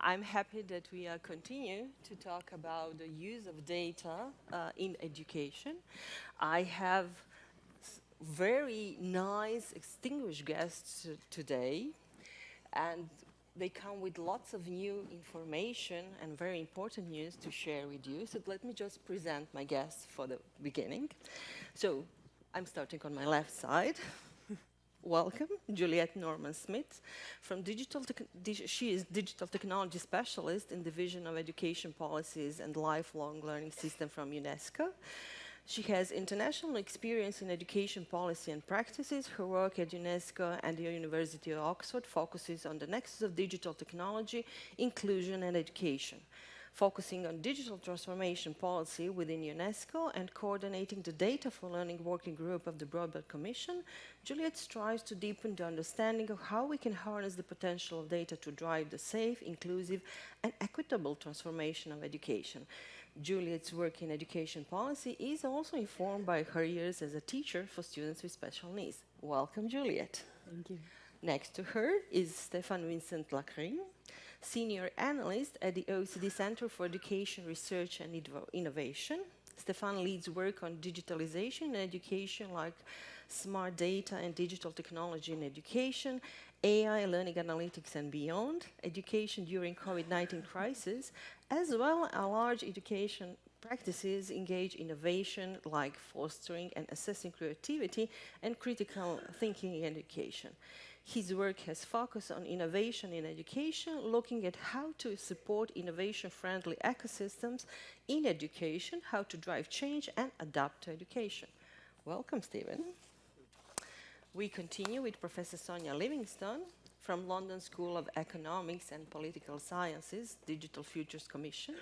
I'm happy that we uh, continue to talk about the use of data uh, in education. I have very nice, distinguished guests today, and they come with lots of new information and very important news to share with you. So let me just present my guests for the beginning. So I'm starting on my left side. Welcome, Juliette Norman Smith. From digital she is digital technology specialist in the division of education policies and lifelong learning system from UNESCO. She has international experience in education policy and practices. Her work at UNESCO and the University of Oxford focuses on the nexus of digital technology, inclusion and education focusing on digital transformation policy within UNESCO and coordinating the Data for Learning Working Group of the Broadband Commission, Juliette strives to deepen the understanding of how we can harness the potential of data to drive the safe, inclusive and equitable transformation of education. Juliette's work in education policy is also informed by her years as a teacher for students with special needs. Welcome, Juliette. Thank you. Next to her is Stefan Vincent Lancrin, Senior Analyst at the OECD Center for Education Research and Innovation. Stefan leads work on digitalization in education like smart data and digital technology in education, AI, learning analytics and beyond, education during COVID-19 crisis, as well as large education practices engage innovation like fostering and assessing creativity and critical thinking in education. His work has focused on innovation in education, looking at how to support innovation-friendly ecosystems in education, how to drive change and adapt to education. Welcome, Stephen. We continue with Professor Sonia Livingstone, from London School of Economics and Political Sciences, Digital Futures Commission.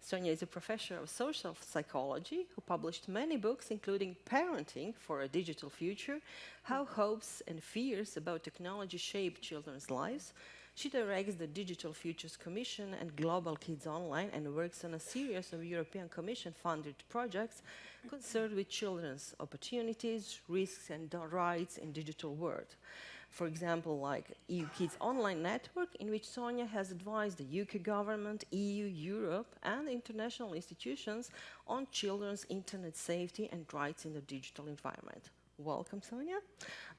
Sonia is a professor of social psychology who published many books, including Parenting for a Digital Future, How Hopes and Fears About Technology Shape Children's Lives. She directs the Digital Futures Commission and Global Kids Online and works on a series of European Commission-funded projects concerned with children's opportunities, risks and rights in digital world for example, like EU Kids Online Network, in which Sonia has advised the UK government, EU, Europe, and international institutions on children's internet safety and rights in the digital environment. Welcome, Sonia.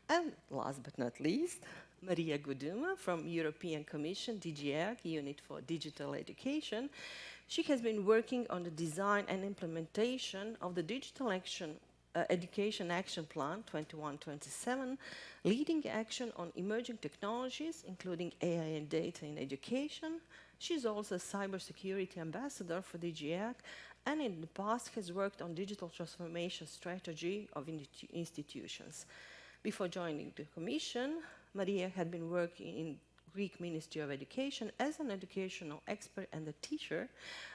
And last but not least, Maria Guduma from European Commission, DG Unit for Digital Education. She has been working on the design and implementation of the Digital Action uh, Education Action Plan 2127, leading action on emerging technologies, including AI and data in education. She's also a cybersecurity ambassador for DG EAC and in the past has worked on digital transformation strategy of institutions. Before joining the Commission, Maria had been working in Greek Ministry of Education as an educational expert and a teacher,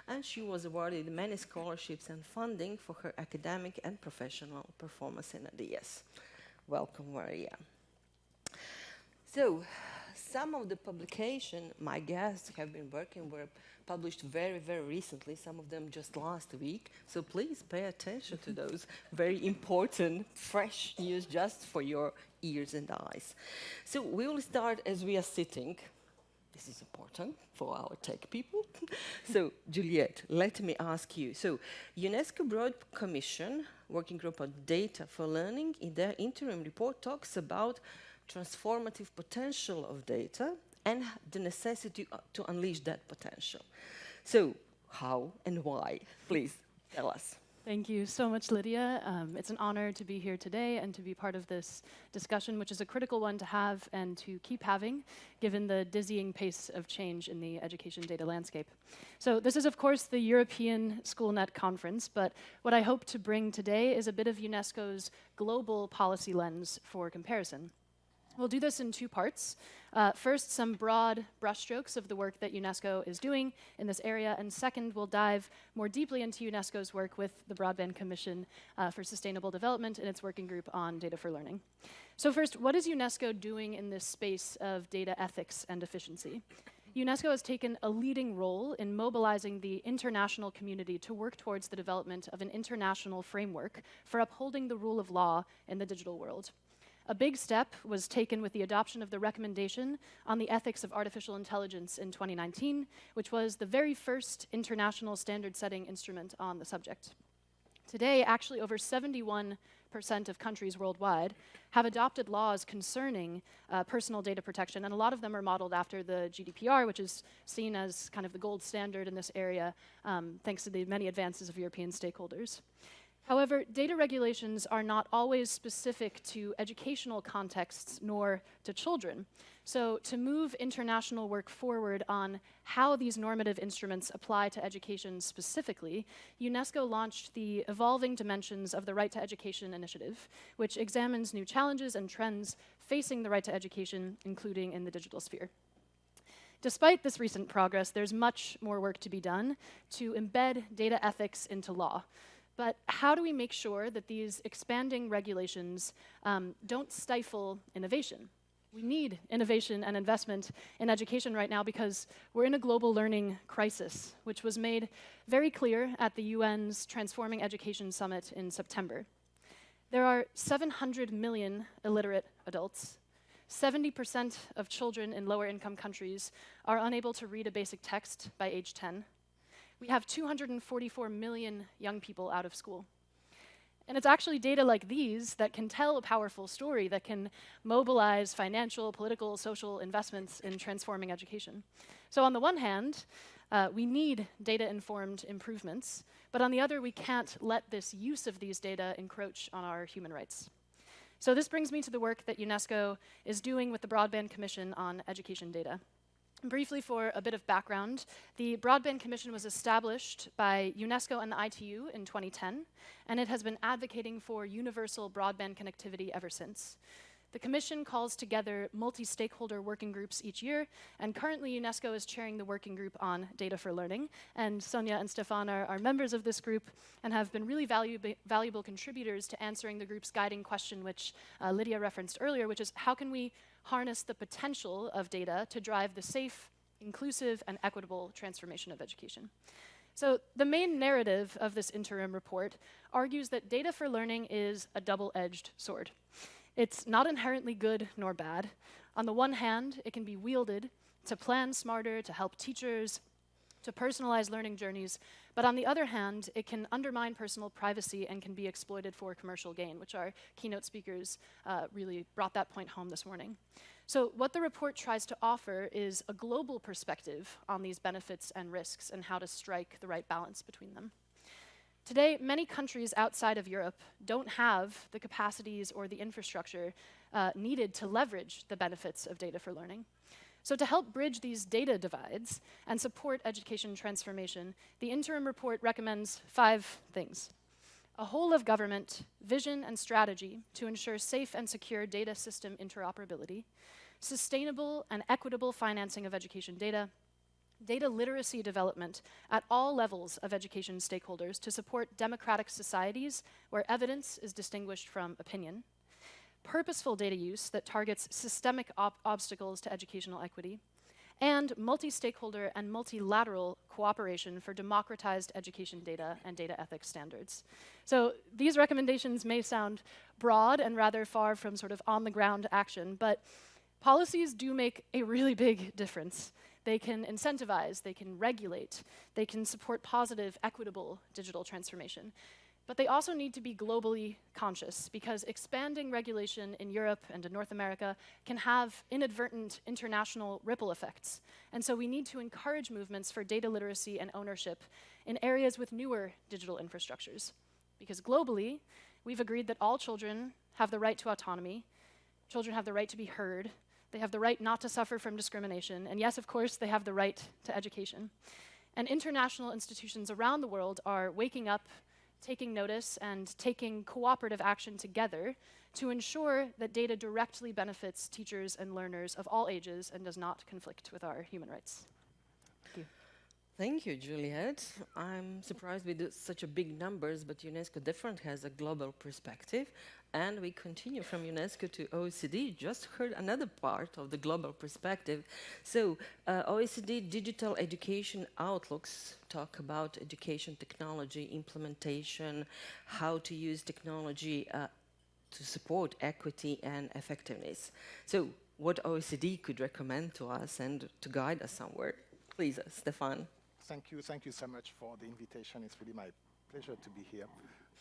and she was awarded many scholarships and funding for her academic and professional performance in ADS. Welcome, Maria. So, some of the publications my guests have been working were published very, very recently, some of them just last week. So please pay attention to those very important, fresh news just for your ears and eyes. So we will start as we are sitting. This is important for our tech people. so Juliette, let me ask you. So UNESCO Broad Commission, Working Group on Data for Learning, in their interim report talks about transformative potential of data and the necessity uh, to unleash that potential. So how and why? Please tell us. Thank you so much, Lydia. Um, it's an honor to be here today and to be part of this discussion, which is a critical one to have and to keep having, given the dizzying pace of change in the education data landscape. So this is, of course, the European SchoolNet Conference, but what I hope to bring today is a bit of UNESCO's global policy lens for comparison. We'll do this in two parts. Uh, first, some broad brushstrokes of the work that UNESCO is doing in this area, and second, we'll dive more deeply into UNESCO's work with the Broadband Commission uh, for Sustainable Development and its working group on data for learning. So first, what is UNESCO doing in this space of data ethics and efficiency? UNESCO has taken a leading role in mobilizing the international community to work towards the development of an international framework for upholding the rule of law in the digital world. A big step was taken with the adoption of the recommendation on the ethics of artificial intelligence in 2019, which was the very first international standard setting instrument on the subject. Today, actually, over 71% of countries worldwide have adopted laws concerning uh, personal data protection, and a lot of them are modeled after the GDPR, which is seen as kind of the gold standard in this area, um, thanks to the many advances of European stakeholders. However, data regulations are not always specific to educational contexts nor to children. So to move international work forward on how these normative instruments apply to education specifically, UNESCO launched the Evolving Dimensions of the Right to Education initiative, which examines new challenges and trends facing the right to education, including in the digital sphere. Despite this recent progress, there's much more work to be done to embed data ethics into law. But how do we make sure that these expanding regulations um, don't stifle innovation? We need innovation and investment in education right now because we're in a global learning crisis, which was made very clear at the UN's Transforming Education Summit in September. There are 700 million illiterate adults. 70% of children in lower income countries are unable to read a basic text by age 10 we have 244 million young people out of school. And it's actually data like these that can tell a powerful story that can mobilize financial, political, social investments in transforming education. So on the one hand, uh, we need data-informed improvements, but on the other, we can't let this use of these data encroach on our human rights. So this brings me to the work that UNESCO is doing with the Broadband Commission on education data. Briefly, for a bit of background, the Broadband Commission was established by UNESCO and the ITU in 2010, and it has been advocating for universal broadband connectivity ever since. The Commission calls together multi-stakeholder working groups each year, and currently UNESCO is chairing the working group on data for learning. And Sonia and Stefan are, are members of this group and have been really valu valuable contributors to answering the group's guiding question, which uh, Lydia referenced earlier, which is how can we harness the potential of data to drive the safe, inclusive, and equitable transformation of education. So the main narrative of this interim report argues that data for learning is a double-edged sword. It's not inherently good nor bad. On the one hand, it can be wielded to plan smarter, to help teachers, to personalize learning journeys, but on the other hand, it can undermine personal privacy and can be exploited for commercial gain, which our keynote speakers uh, really brought that point home this morning. So what the report tries to offer is a global perspective on these benefits and risks and how to strike the right balance between them. Today, many countries outside of Europe don't have the capacities or the infrastructure uh, needed to leverage the benefits of data for learning. So to help bridge these data divides and support education transformation, the interim report recommends five things. A whole of government vision and strategy to ensure safe and secure data system interoperability, sustainable and equitable financing of education data, data literacy development at all levels of education stakeholders to support democratic societies where evidence is distinguished from opinion, purposeful data use that targets systemic ob obstacles to educational equity, and multi-stakeholder and multilateral cooperation for democratized education data and data ethics standards. So these recommendations may sound broad and rather far from sort of on-the-ground action, but policies do make a really big difference. They can incentivize, they can regulate, they can support positive, equitable digital transformation. But they also need to be globally conscious because expanding regulation in Europe and in North America can have inadvertent international ripple effects. And so we need to encourage movements for data literacy and ownership in areas with newer digital infrastructures. Because globally, we've agreed that all children have the right to autonomy, children have the right to be heard, they have the right not to suffer from discrimination, and yes, of course, they have the right to education. And international institutions around the world are waking up taking notice and taking cooperative action together to ensure that data directly benefits teachers and learners of all ages and does not conflict with our human rights. Thank you. Juliet. I'm surprised with such a big numbers, but UNESCO different has a global perspective. And we continue from UNESCO to OECD, just heard another part of the global perspective. So uh, OECD digital education outlooks talk about education technology implementation, how to use technology uh, to support equity and effectiveness. So what OECD could recommend to us and to guide us somewhere? Please, uh, Stefan. Thank you. Thank you so much for the invitation. It's really my pleasure to be here.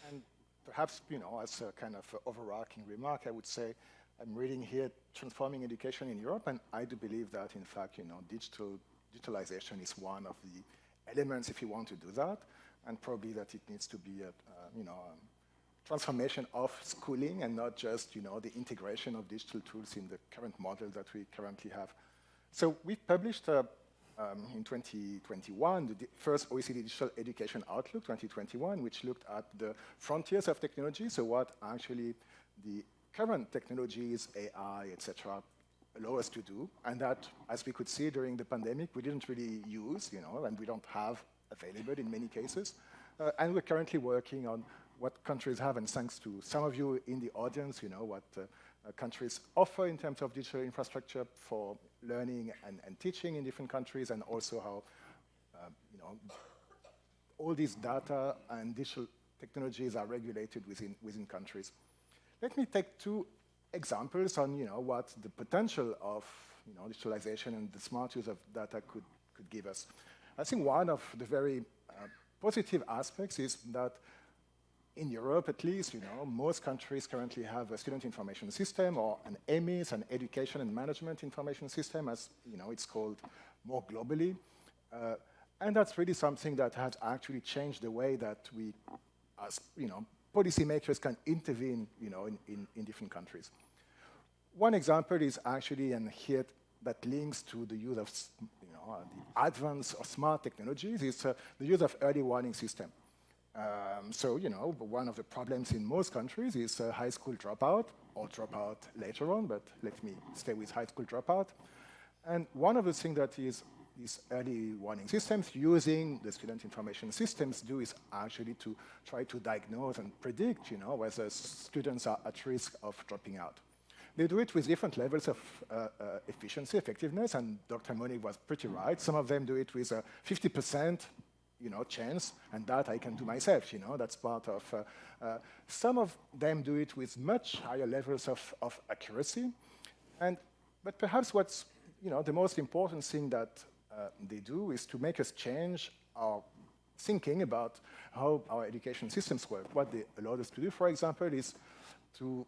And perhaps, you know, as a kind of overarching remark, I would say I'm reading here Transforming Education in Europe, and I do believe that, in fact, you know, digital digitalization is one of the elements if you want to do that, and probably that it needs to be a, uh, you know, transformation of schooling and not just, you know, the integration of digital tools in the current model that we currently have. So we've published a um, in 2021, the first OECD Digital Education Outlook 2021, which looked at the frontiers of technology, so what actually the current technologies, AI, etc., allow us to do, and that, as we could see during the pandemic, we didn't really use, you know, and we don't have available in many cases. Uh, and we're currently working on what countries have, and thanks to some of you in the audience, you know, what uh, countries offer in terms of digital infrastructure for learning and, and teaching in different countries, and also how, uh, you know, all these data and digital technologies are regulated within, within countries. Let me take two examples on, you know, what the potential of, you know, digitalization and the smart use of data could, could give us. I think one of the very uh, positive aspects is that in Europe, at least, you know, most countries currently have a student information system or an EMIS, an education and management information system, as you know, it's called more globally. Uh, and that's really something that has actually changed the way that we, as you know, policymakers can intervene, you know, in, in, in different countries. One example is actually, and here that links to the use of, you know, the advance of smart technologies, is uh, the use of early warning system. Um, so, you know, one of the problems in most countries is uh, high school dropout, or dropout later on, but let me stay with high school dropout. And one of the things that is these early warning systems using the student information systems do is actually to try to diagnose and predict, you know, whether students are at risk of dropping out. They do it with different levels of uh, uh, efficiency, effectiveness, and Dr. Monique was pretty right. Some of them do it with a 50% you know, chance, and that I can do myself, you know, that's part of, uh, uh, some of them do it with much higher levels of, of accuracy, and, but perhaps what's, you know, the most important thing that uh, they do is to make us change our thinking about how our education systems work. What they allow us to do, for example, is to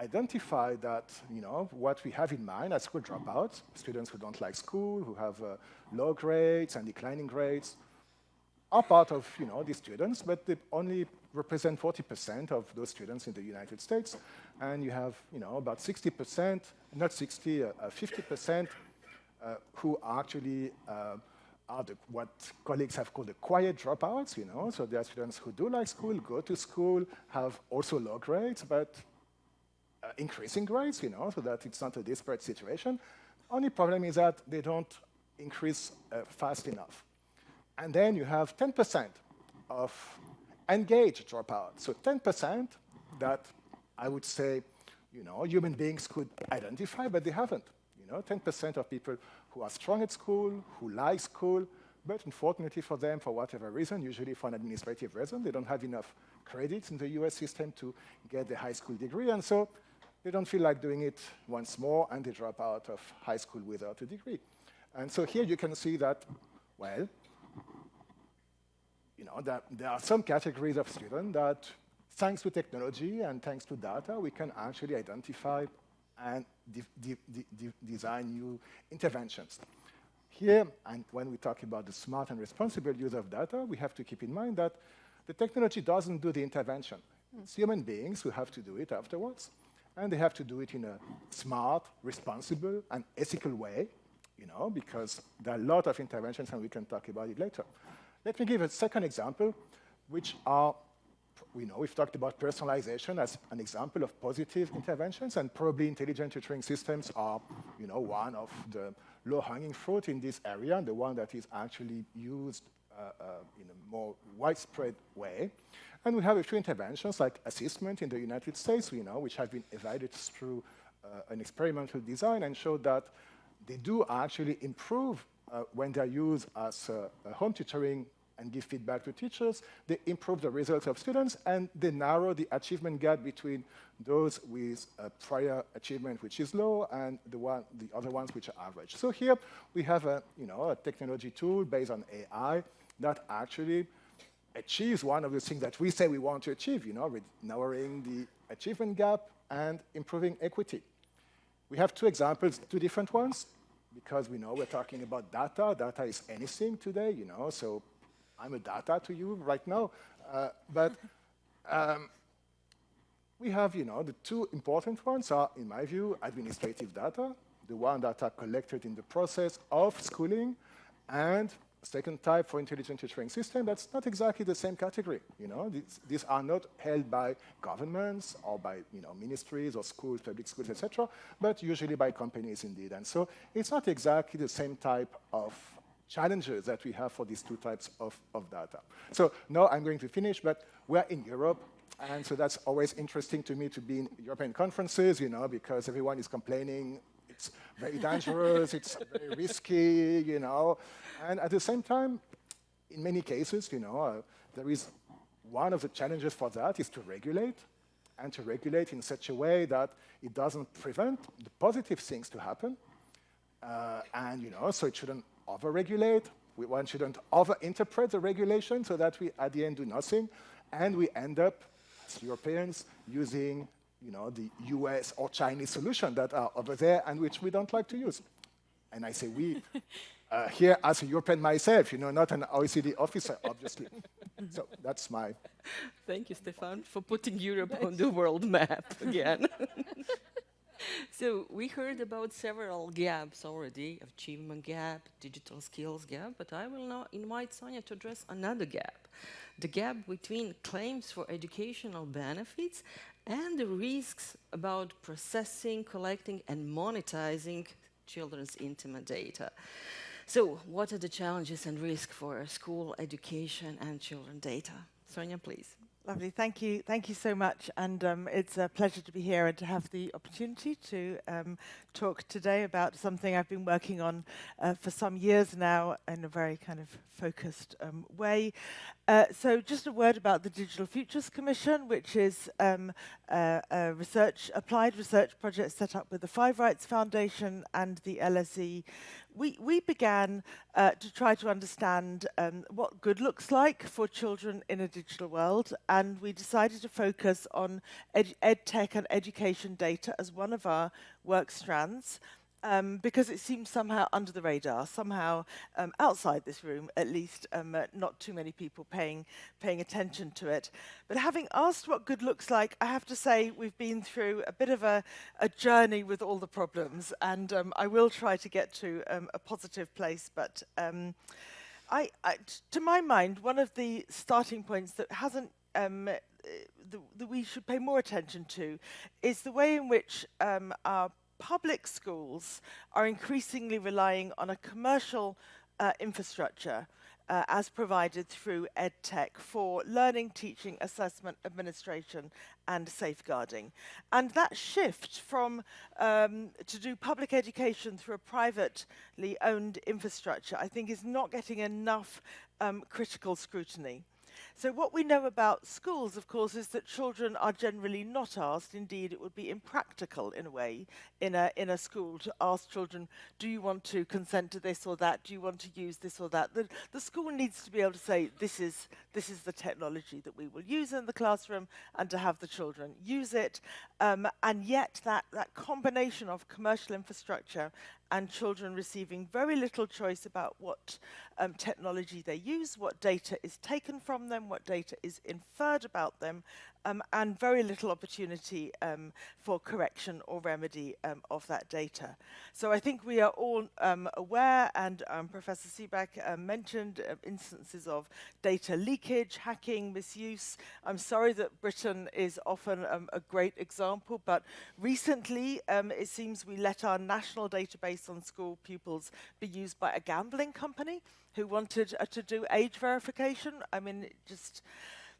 identify that, you know, what we have in mind as school dropouts, students who don't like school, who have uh, low grades and declining grades, are part of you know, the students, but they only represent 40% of those students in the United States. And you have you know, about 60%, not 60, 50% uh, uh, who actually uh, are the, what colleagues have called the quiet dropouts, you know, so there are students who do like school, go to school, have also low grades, but uh, increasing grades, you know, so that it's not a disparate situation. Only problem is that they don't increase uh, fast enough. And then you have 10% of engaged dropouts. So 10% that I would say, you know, human beings could identify, but they haven't. You know, 10% of people who are strong at school, who like school, but unfortunately for them, for whatever reason, usually for an administrative reason, they don't have enough credits in the US system to get the high school degree, and so they don't feel like doing it once more, and they drop out of high school without a degree. And so here you can see that, well, you know, that there are some categories of students that, thanks to technology and thanks to data, we can actually identify and de de de design new interventions. Here, and when we talk about the smart and responsible use of data, we have to keep in mind that the technology doesn't do the intervention. It's human beings who have to do it afterwards, and they have to do it in a smart, responsible, and ethical way, you know, because there are a lot of interventions, and we can talk about it later. Let me give a second example, which are, we know we've talked about personalization as an example of positive interventions, and probably intelligent tutoring systems are, you know, one of the low-hanging fruit in this area, and the one that is actually used uh, uh, in a more widespread way. And we have a few interventions like ASSISTments in the United States, we know, which have been evaluated through uh, an experimental design and showed that they do actually improve uh, when they're used as home tutoring and give feedback to teachers, they improve the results of students and they narrow the achievement gap between those with a prior achievement which is low and the, one, the other ones which are average. So here we have a, you know, a technology tool based on AI that actually achieves one of the things that we say we want to achieve, you know, narrowing the achievement gap and improving equity. We have two examples, two different ones, because we know we're talking about data. Data is anything today, you know, so I'm a data to you right now. Uh, but um, we have, you know, the two important ones are, in my view, administrative data, the one that are collected in the process of schooling, and second type for intelligent tutoring system, that's not exactly the same category. You know, these, these, are not held by governments or by you know ministries or schools, public schools, etc., but usually by companies indeed. And so it's not exactly the same type of challenges that we have for these two types of, of data. So now I'm going to finish, but we're in Europe, and so that's always interesting to me to be in European conferences, you know, because everyone is complaining it's very dangerous, it's very risky, you know. And at the same time, in many cases, you know, uh, there is one of the challenges for that is to regulate and to regulate in such a way that it doesn't prevent the positive things to happen. Uh, and, you know, so it shouldn't over-regulate. We, One shouldn't over-interpret the regulation so that we, at the end, do nothing. And we end up, as Europeans, using you know, the US or Chinese solution that are over there and which we don't like to use. And I say we, uh, here as a European myself, you know, not an OECD officer, obviously. so that's my... Thank you, Stefan, for putting Europe on the world map again. so we heard about several gaps already, achievement gap, digital skills gap, but I will now invite Sonia to address another gap, the gap between claims for educational benefits and the risks about processing, collecting, and monetizing children's intimate data. So what are the challenges and risks for school education and children data? Sonia, please. Lovely, thank you, thank you so much, and um, it's a pleasure to be here and to have the opportunity to um, talk today about something I've been working on uh, for some years now in a very kind of focused um, way. Uh, so just a word about the Digital Futures Commission, which is um, a, a research, applied research project set up with the 5Rights Foundation and the LSE, we, we began uh, to try to understand um, what good looks like for children in a digital world, and we decided to focus on ed, ed tech and education data as one of our work strands um, because it seems somehow under the radar, somehow um, outside this room, at least um, uh, not too many people paying, paying attention to it. But having asked what good looks like, I have to say we've been through a bit of a, a journey with all the problems, and um, I will try to get to um, a positive place, but um, I, I, to my mind, one of the starting points that hasn't um, that we should pay more attention to is the way in which our public schools are increasingly relying on a commercial uh, infrastructure uh, as provided through EdTech for learning, teaching, assessment, administration and safeguarding. And that shift from um, to do public education through a privately owned infrastructure I think is not getting enough um, critical scrutiny. So what we know about schools, of course, is that children are generally not asked. Indeed, it would be impractical in a way in a, in a school to ask children, do you want to consent to this or that? Do you want to use this or that? The, the school needs to be able to say, this is, this is the technology that we will use in the classroom and to have the children use it. Um, and yet that, that combination of commercial infrastructure and children receiving very little choice about what um, technology they use, what data is taken from them, what data is inferred about them, um, and very little opportunity um, for correction or remedy um, of that data. So I think we are all um, aware, and um, Professor Siebeck uh, mentioned uh, instances of data leakage, hacking, misuse. I'm sorry that Britain is often um, a great example, but recently it seems we let our national database on school pupils be used by a gambling company who wanted uh, to do age verification. I mean, just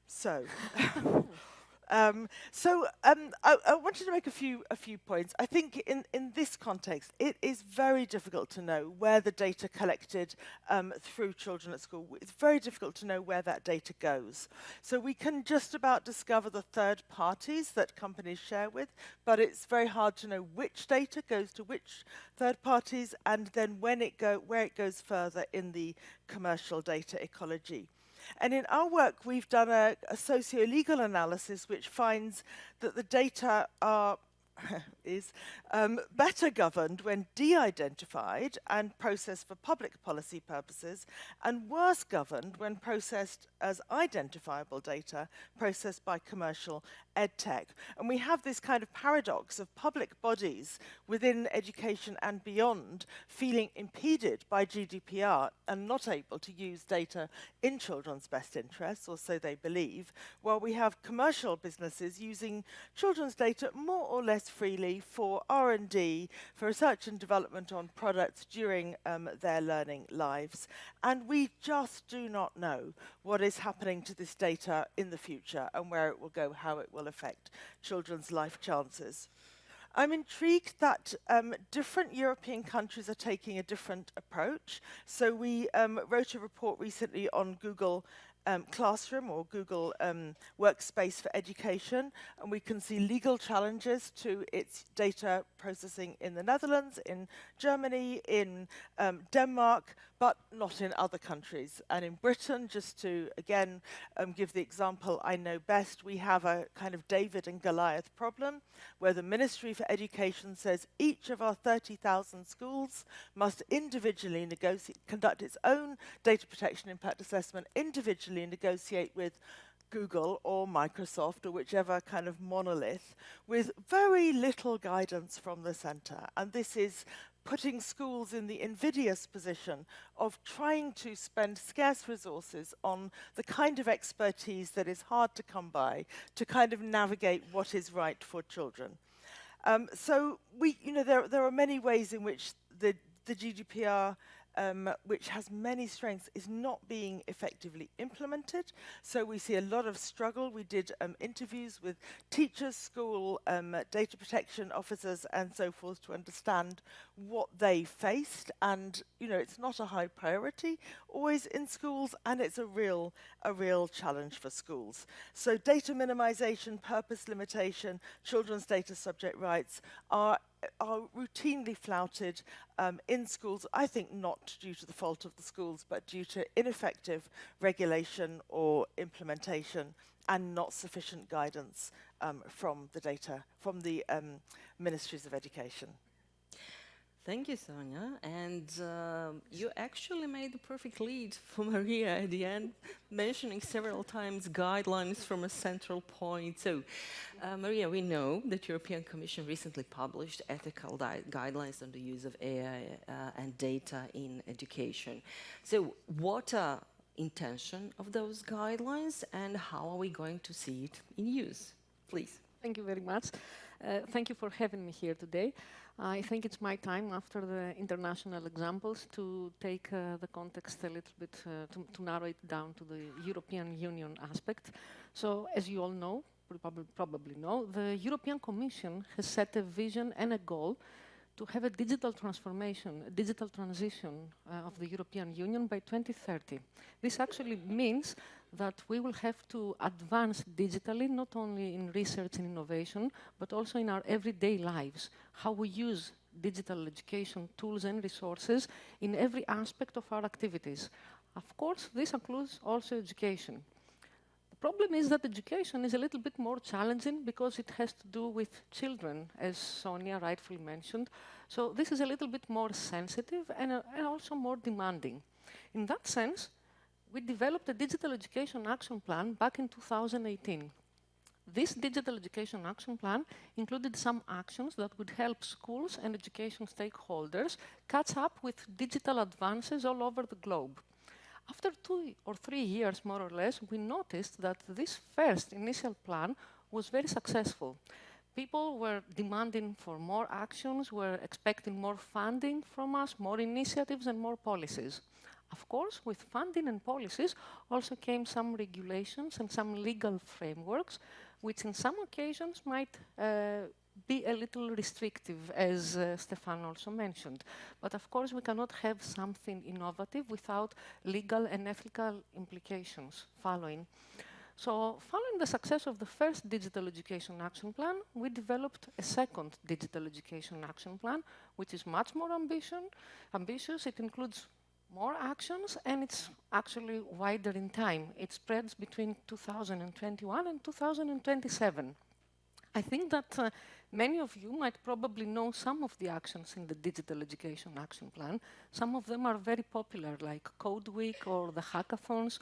so. Um, so um, I, I, wanted to make a few a few points. I think in, in this context, it is very difficult to know where the data collected um, through children at school. It's very difficult to know where that data goes. So we can just about discover the third parties that companies share with, but it's very hard to know which data goes to which third parties and then when it go where it goes further in the commercial data ecology. And in our work, we've done a, a socio-legal analysis which finds that the data are is um, better governed when de-identified and processed for public policy purposes, and worse governed when processed as identifiable data processed by commercial edtech. And we have this kind of paradox of public bodies within education and beyond feeling impeded by GDPR and not able to use data in children's best interests, or so they believe, while we have commercial businesses using children's data more or less freely for R&D, for research and development on products during um, their learning lives. And we just do not know what is happening to this data in the future and where it will go, how it will affect children's life chances. I'm intrigued that um, different European countries are taking a different approach. So we um, wrote a report recently on Google um, Classroom or Google um, Workspace for Education, and we can see legal challenges to its data processing in the Netherlands, in Germany, in um, Denmark, but not in other countries. And in Britain, just to again um, give the example I know best, we have a kind of David and Goliath problem where the Ministry for Education says each of our 30,000 schools must individually conduct its own data protection impact assessment, individually negotiate with Google or Microsoft or whichever kind of monolith with very little guidance from the center. And this is putting schools in the invidious position of trying to spend scarce resources on the kind of expertise that is hard to come by to kind of navigate what is right for children. Um, so we, you know, there, there are many ways in which the, the GDPR um, which has many strengths, is not being effectively implemented. So we see a lot of struggle. We did um, interviews with teachers, school um, data protection officers, and so forth to understand what they faced. And you know, it's not a high priority always in schools, and it's a real a real challenge for schools. So data minimization, purpose limitation, children's data subject rights are are routinely flouted um, in schools, I think not due to the fault of the schools, but due to ineffective regulation or implementation and not sufficient guidance um, from the data, from the um, ministries of education. Thank you, Sonia. And uh, you actually made the perfect lead for Maria at the end, mentioning several times guidelines from a central point. So, uh, Maria, we know that European Commission recently published ethical guidelines on the use of AI uh, and data in education. So, what are intention of those guidelines and how are we going to see it in use? Please. Thank you very much. Uh, thank you for having me here today. I think it's my time after the international examples to take uh, the context a little bit, uh, to, to, narrow it down to the European Union aspect. So as you all know, probably, know, the European Commission has set a vision and a goal to have a digital transformation, a digital transition uh, of the European Union by 2030. This actually means that we will have to advance digitally, not only in research and innovation, but also in our everyday lives, how we use digital education tools and resources in every aspect of our activities. Of course, this includes also education. The problem is that education is a little bit more challenging because it has to do with children, as Sonia rightfully mentioned. So this is a little bit more sensitive and, uh, and also more demanding. In that sense, we developed a digital education action plan back in 2018. This digital education action plan included some actions that would help schools and education stakeholders catch up with digital advances all over the globe. After two or three years, more or less, we noticed that this first initial plan was very successful. People were demanding for more actions, were expecting more funding from us, more initiatives and more policies. Of course, with funding and policies also came some regulations and some legal frameworks which in some occasions might uh, be a little restrictive, as uh, Stefan also mentioned. But of course, we cannot have something innovative without legal and ethical implications following. So following the success of the first Digital Education Action Plan, we developed a second Digital Education Action Plan, which is much more ambition, ambitious. It includes more actions, and it's actually wider in time. It spreads between 2021 and 2027. I think that uh, many of you might probably know some of the actions in the Digital Education Action Plan. Some of them are very popular, like Code Week or the hackathons,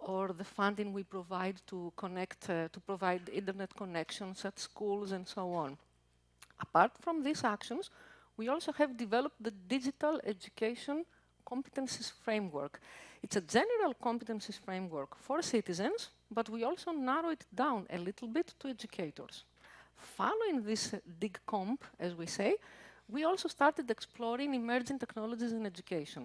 or the funding we provide to connect, uh, to provide internet connections at schools and so on. Apart from these actions, we also have developed the Digital Education Competencies Framework. It's a general competencies framework for citizens, but we also narrow it down a little bit to educators. Following this uh, DIGCOMP, as we say, we also started exploring emerging technologies in education.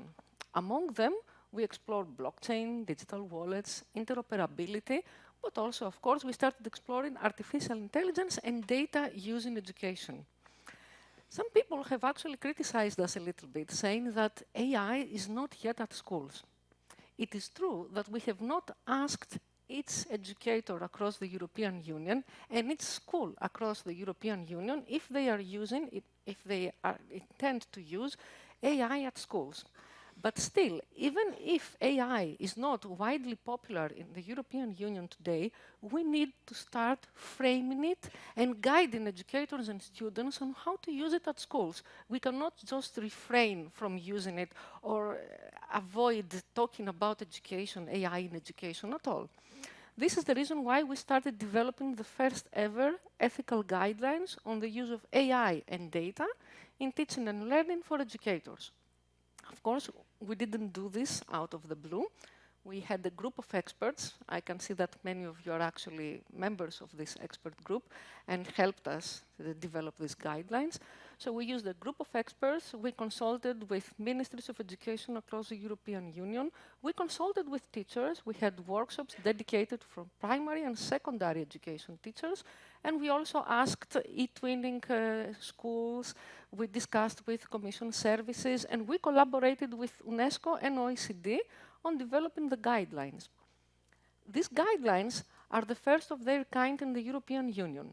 Among them, we explored blockchain, digital wallets, interoperability, but also, of course, we started exploring artificial intelligence and data use in education. Some people have actually criticized us a little bit, saying that AI is not yet at schools. It is true that we have not asked each educator across the European Union and each school across the European Union if they are using, it, if they are, intend to use AI at schools. But still, even if AI is not widely popular in the European Union today, we need to start framing it and guiding educators and students on how to use it at schools. We cannot just refrain from using it or uh, avoid talking about education, AI in education at all. This is the reason why we started developing the first ever ethical guidelines on the use of AI and data in teaching and learning for educators. Of course, we didn't do this out of the blue. We had a group of experts. I can see that many of you are actually members of this expert group and helped us develop these guidelines. So we used a group of experts. We consulted with ministries of education across the European Union. We consulted with teachers. We had workshops dedicated for primary and secondary education teachers. And we also asked eTwinning uh, schools. We discussed with Commission services. And we collaborated with UNESCO and OECD on developing the guidelines. These guidelines are the first of their kind in the European Union.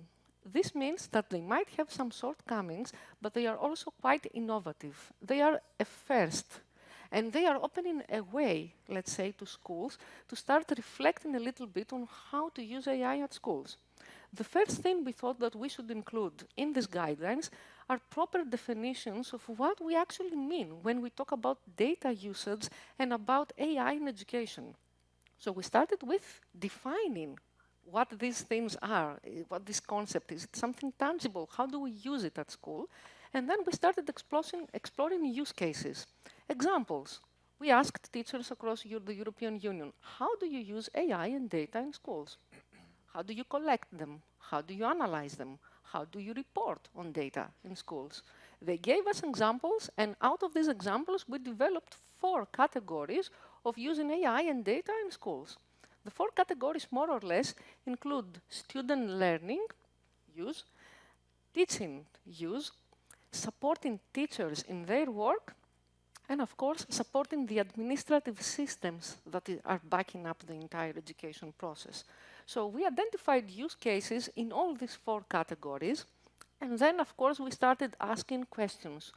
This means that they might have some shortcomings, but they are also quite innovative. They are a first. And they are opening a way, let's say, to schools to start reflecting a little bit on how to use AI at schools. The first thing we thought that we should include in these guidelines are proper definitions of what we actually mean when we talk about data usage and about AI in education. So we started with defining what these things are, eh, what this concept is. It's something tangible. How do we use it at school? And then we started exploring, exploring use cases. Examples. We asked teachers across the European Union, how do you use AI and data in schools? How do you collect them? How do you analyze them? How do you report on data in schools? They gave us examples, and out of these examples, we developed four categories of using AI and data in schools. The four categories, more or less, include student learning use, teaching use, supporting teachers in their work, and of course, supporting the administrative systems that are backing up the entire education process. So we identified use cases in all these four categories, and then, of course, we started asking questions.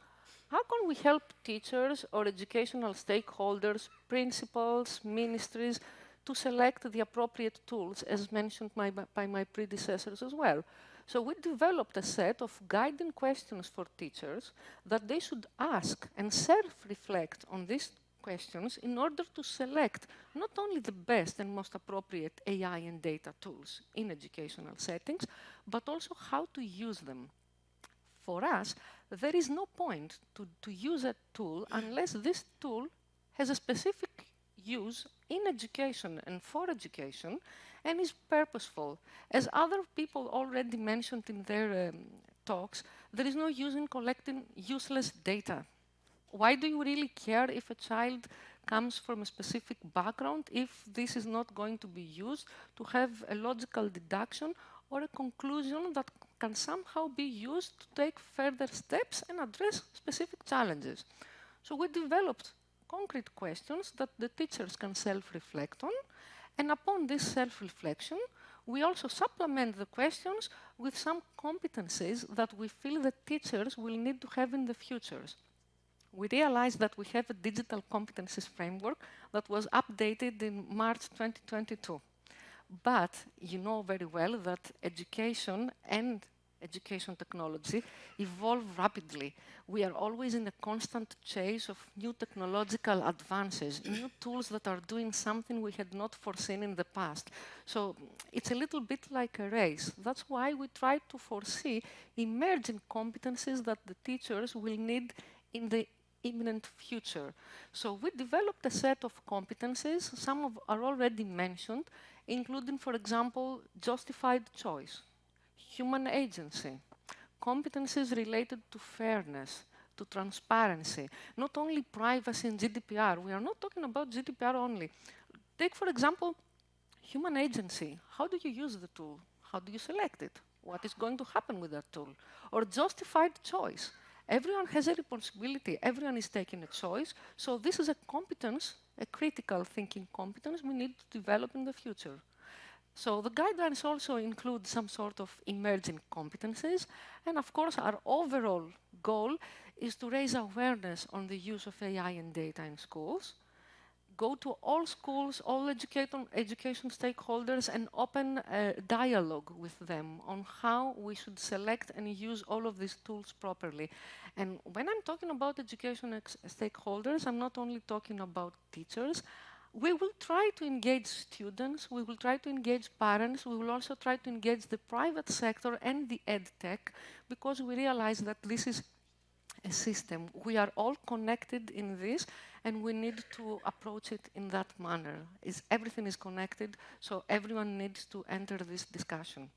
How can we help teachers or educational stakeholders, principals, ministries, to select the appropriate tools, as mentioned my, by my predecessors as well. So we developed a set of guiding questions for teachers that they should ask and self-reflect on these questions in order to select not only the best and most appropriate AI and data tools in educational settings, but also how to use them. For us, there is no point to, to use a tool unless this tool has a specific use in education and for education and is purposeful. As other people already mentioned in their um, talks, there is no use in collecting useless data. Why do you really care if a child comes from a specific background if this is not going to be used to have a logical deduction or a conclusion that can somehow be used to take further steps and address specific challenges. So we developed concrete questions that the teachers can self-reflect on, and upon this self-reflection, we also supplement the questions with some competencies that we feel that teachers will need to have in the futures. We realized that we have a digital competencies framework that was updated in March 2022. But you know very well that education and education technology evolve rapidly. We are always in a constant chase of new technological advances, new tools that are doing something we had not foreseen in the past. So it's a little bit like a race. That's why we try to foresee emerging competencies that the teachers will need in the imminent future. So we developed a set of competencies, some of are already mentioned, including, for example, justified choice, human agency, competencies related to fairness, to transparency, not only privacy and GDPR. We are not talking about GDPR only. Take, for example, human agency. How do you use the tool? How do you select it? What is going to happen with that tool? Or justified choice. Everyone has a responsibility. Everyone is taking a choice. So this is a competence, a critical thinking competence we need to develop in the future. So the guidelines also include some sort of emerging competencies. And of course, our overall goal is to raise awareness on the use of AI and data in schools, go to all schools, all education, stakeholders and open a dialogue with them on how we should select and use all of these tools properly. And when I'm talking about education stakeholders, I'm not only talking about teachers, we will try to engage students, we will try to engage parents, we will also try to engage the private sector and the ed tech because we realize that this is a system. We are all connected in this and we need to approach it in that manner. Is everything is connected, so everyone needs to enter this discussion.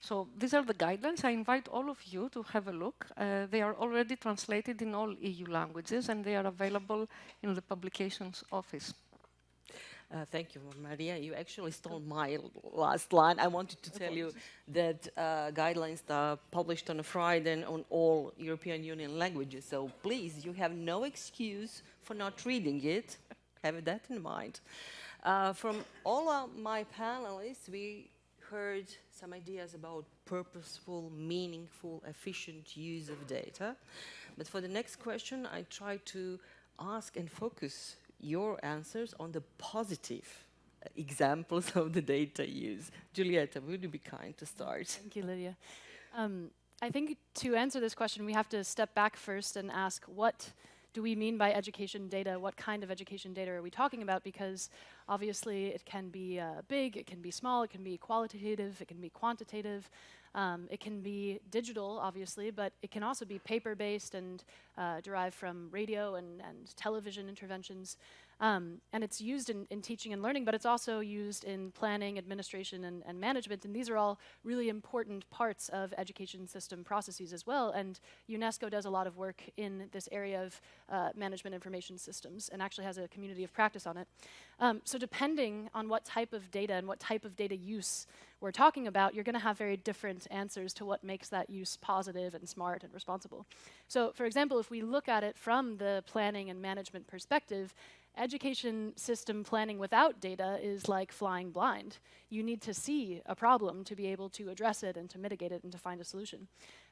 So these are the guidelines. I invite all of you to have a look. Uh, they are already translated in all EU languages and they are available in the publications office. Uh, thank you, Maria. You actually stole my last line. I wanted to tell you that uh, guidelines are published on a Friday on all European Union languages. So please, you have no excuse for not reading it. have that in mind. Uh, from all of my panelists, we heard some ideas about purposeful, meaningful, efficient use of data. But for the next question, I try to ask and focus your answers on the positive examples of the data use. Giulietta, would you be kind to start? Thank you, Lydia. Um, I think to answer this question, we have to step back first and ask what do we mean by education data? What kind of education data are we talking about? Because obviously it can be uh, big, it can be small, it can be qualitative, it can be quantitative. Um, it can be digital, obviously, but it can also be paper-based and uh, derived from radio and, and television interventions. Um, and it's used in, in, teaching and learning, but it's also used in planning, administration, and, and, management. And these are all really important parts of education system processes as well. And UNESCO does a lot of work in this area of uh, management information systems and actually has a community of practice on it. Um, so depending on what type of data and what type of data use we're talking about, you're going to have very different answers to what makes that use positive and smart and responsible. So for example, if we look at it from the planning and management perspective, education system planning without data is like flying blind. You need to see a problem to be able to address it and to mitigate it and to find a solution.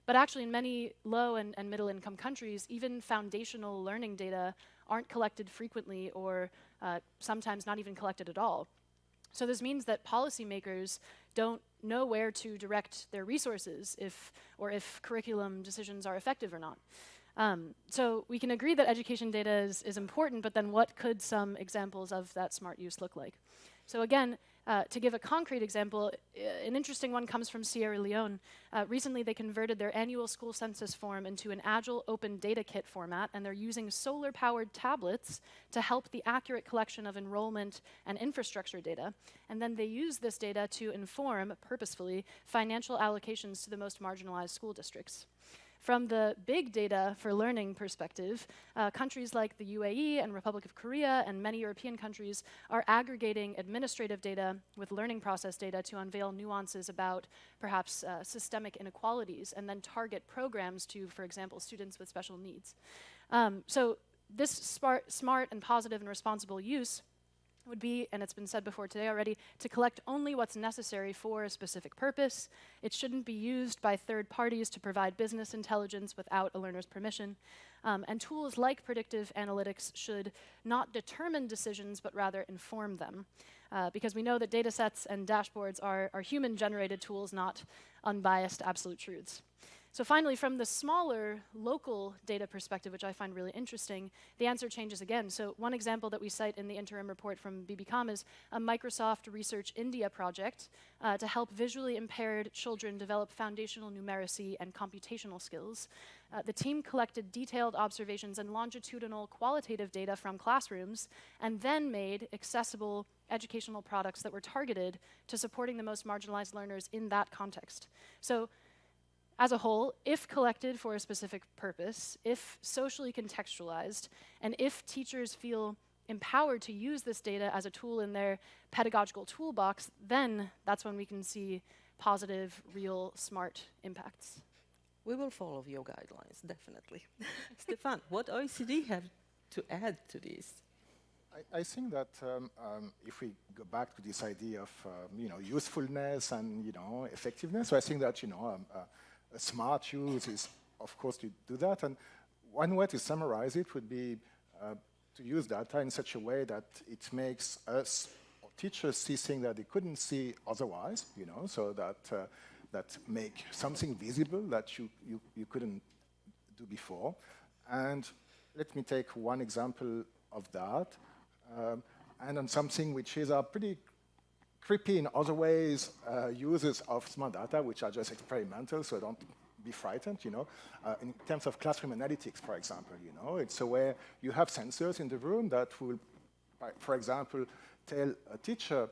But actually in many low and, and middle income countries, even foundational learning data aren't collected frequently or uh, sometimes not even collected at all. So this means that policymakers don't know where to direct their resources if, or if curriculum decisions are effective or not. Um, so we can agree that education data is, is important, but then what could some examples of that smart use look like? So again, uh, to give a concrete example, uh, an interesting one comes from Sierra Leone. Uh, recently, they converted their annual school census form into an agile open data kit format, and they're using solar-powered tablets to help the accurate collection of enrollment and infrastructure data. And then they use this data to inform, purposefully, financial allocations to the most marginalized school districts. From the big data for learning perspective, uh, countries like the UAE and Republic of Korea and many European countries are aggregating administrative data with learning process data to unveil nuances about perhaps uh, systemic inequalities and then target programs to, for example, students with special needs. Um, so this smart, smart and positive and responsible use would be, and it's been said before today already, to collect only what's necessary for a specific purpose. It shouldn't be used by third parties to provide business intelligence without a learner's permission. Um, and tools like predictive analytics should not determine decisions, but rather inform them. Uh, because we know that data sets and dashboards are, are human-generated tools, not unbiased absolute truths. So finally, from the smaller local data perspective, which I find really interesting, the answer changes again. So one example that we cite in the interim report from BBCom is a Microsoft Research India project uh, to help visually impaired children develop foundational numeracy and computational skills. Uh, the team collected detailed observations and longitudinal qualitative data from classrooms and then made accessible educational products that were targeted to supporting the most marginalized learners in that context. So as a whole, if collected for a specific purpose, if socially contextualized, and if teachers feel empowered to use this data as a tool in their pedagogical toolbox, then that's when we can see positive, real, smart impacts. We will follow your guidelines, definitely. Stefan, what OECD have to add to this? I, I think that um, um, if we go back to this idea of um, you know usefulness and you know effectiveness, so I think that you know um, uh, a smart use is, of course, to do that. And one way to summarize it would be uh, to use data in such a way that it makes us or teachers see things that they couldn't see otherwise, you know, so that uh, that make something visible that you, you, you couldn't do before. And let me take one example of that, um, and on something which is a pretty creepy in other ways uh, uses of smart data, which are just experimental, so don't be frightened, you know. Uh, in terms of classroom analytics, for example, you know, it's a where you have sensors in the room that will, for example, tell a teacher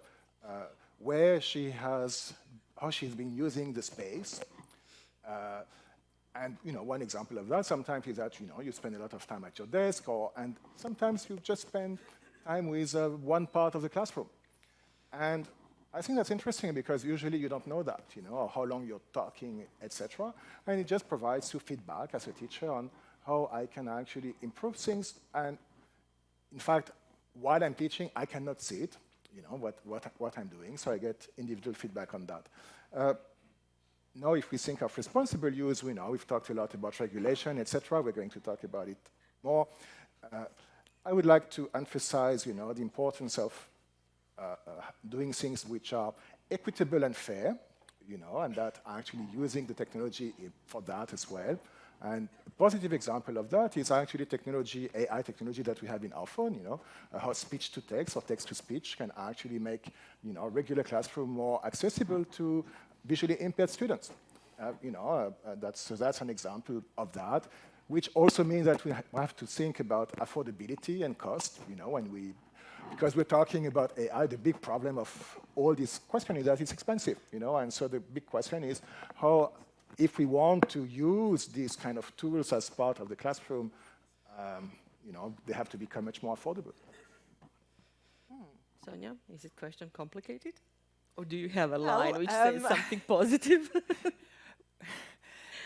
uh, where she has, how she's been using the space. Uh, and you know, one example of that sometimes is that you know you spend a lot of time at your desk, or and sometimes you just spend time with uh, one part of the classroom. And I think that's interesting because usually you don't know that, you know, how long you're talking, etc. And it just provides you feedback as a teacher on how I can actually improve things. And in fact, while I'm teaching, I cannot see it, you know, what, what, what I'm doing, so I get individual feedback on that. Uh, now, if we think of responsible use, we know we've talked a lot about regulation, etc. We're going to talk about it more. Uh, I would like to emphasize, you know, the importance of doing things which are equitable and fair, you know, and that actually using the technology for that as well. And a positive example of that is actually technology, AI technology that we have in our phone, you know, uh, how speech to text or text to speech can actually make, you know, regular classroom more accessible to visually impaired students. Uh, you know, uh, uh that's, so that's an example of that, which also means that we have to think about affordability and cost, you know, when we because we're talking about AI, the big problem of all this question is that it's expensive, you know, and so the big question is how, if we want to use these kind of tools as part of the classroom, um, you know, they have to become much more affordable. Hmm. Sonia, is this question complicated? Or do you have a line which um, says something positive?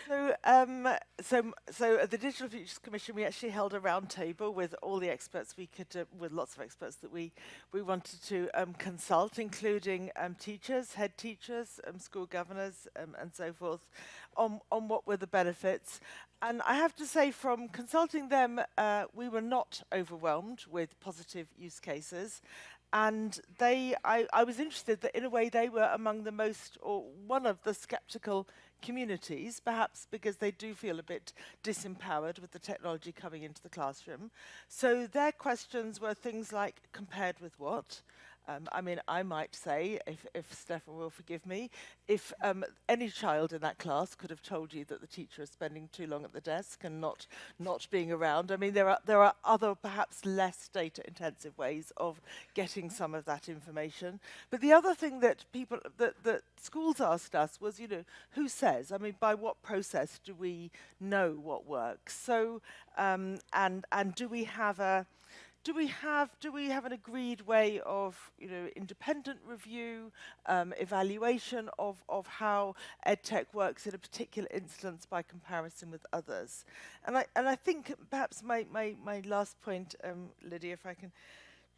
So, um, so, so at the Digital Futures Commission, we actually held a roundtable with all the experts we could, uh, with lots of experts that we we wanted to um, consult, including um, teachers, head teachers, um, school governors, um, and so forth, on on what were the benefits. And I have to say, from consulting them, uh, we were not overwhelmed with positive use cases and they I, I was interested that in a way they were among the most or one of the skeptical communities, perhaps because they do feel a bit disempowered with the technology coming into the classroom. So their questions were things like, compared with what? Um, I mean, I might say, if, if Stefan will forgive me, if um, any child in that class could have told you that the teacher is spending too long at the desk and not not being around. I mean, there are there are other perhaps less data intensive ways of getting some of that information. But the other thing that people that, that schools asked us was, you know, who says? I mean, by what process do we know what works? So um, and and do we have a do we have do we have an agreed way of you know independent review, um, evaluation of of how edtech works in a particular instance by comparison with others, and I and I think perhaps my my my last point, um, Lydia, if I can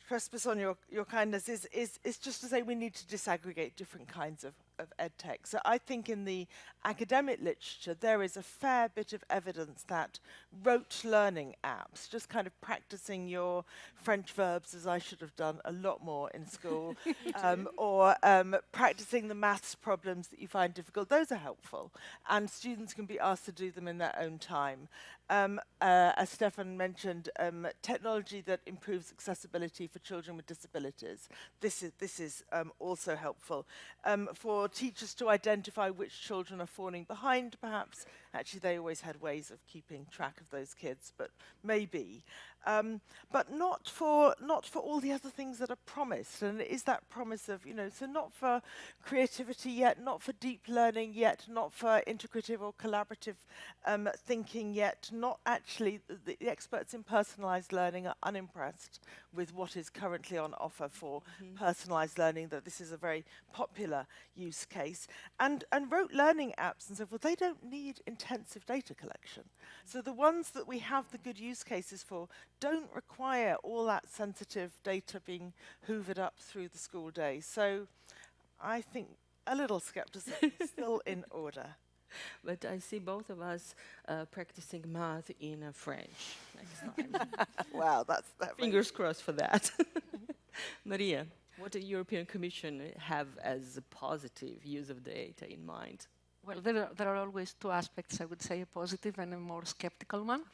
trespass on your your kindness, is is is just to say we need to disaggregate different kinds of of edtech. So I think in the academic literature, there is a fair bit of evidence that rote learning apps, just kind of practicing your French verbs as I should have done a lot more in school, um, or um, practicing the maths problems that you find difficult, those are helpful. And students can be asked to do them in their own time. Um, uh, as Stefan mentioned, um, technology that improves accessibility for children with disabilities. This is, this is um, also helpful. Um, for teachers to identify which children are falling behind, perhaps. Actually, they always had ways of keeping track of those kids, but maybe. Um, but not for not for all the other things that are promised. And is that promise of, you know, so not for creativity yet, not for deep learning yet, not for integrative or collaborative um, thinking yet, not actually, the, the experts in personalized learning are unimpressed with what is currently on offer for mm -hmm. personalized learning, that this is a very popular use case. And, and rote learning apps and so forth, they don't need intensive data collection. So the ones that we have the good use cases for don't require all that sensitive data being hoovered up through the school day. So I think a little skepticism is still in order. But I see both of us uh, practicing math in uh, French next time. wow, that's that. Fingers crossed for that. Maria, what does the European Commission have as a positive use of data in mind? Well, there are, there are always two aspects, I would say, a positive and a more skeptical one.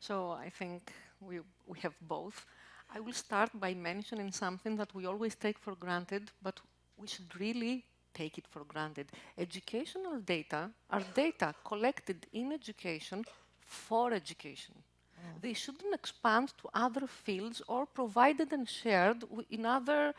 So I think we, we have both. I will start by mentioning something that we always take for granted, but we should really take it for granted. Educational data are data collected in education for education. Mm. They shouldn't expand to other fields or provided and shared in other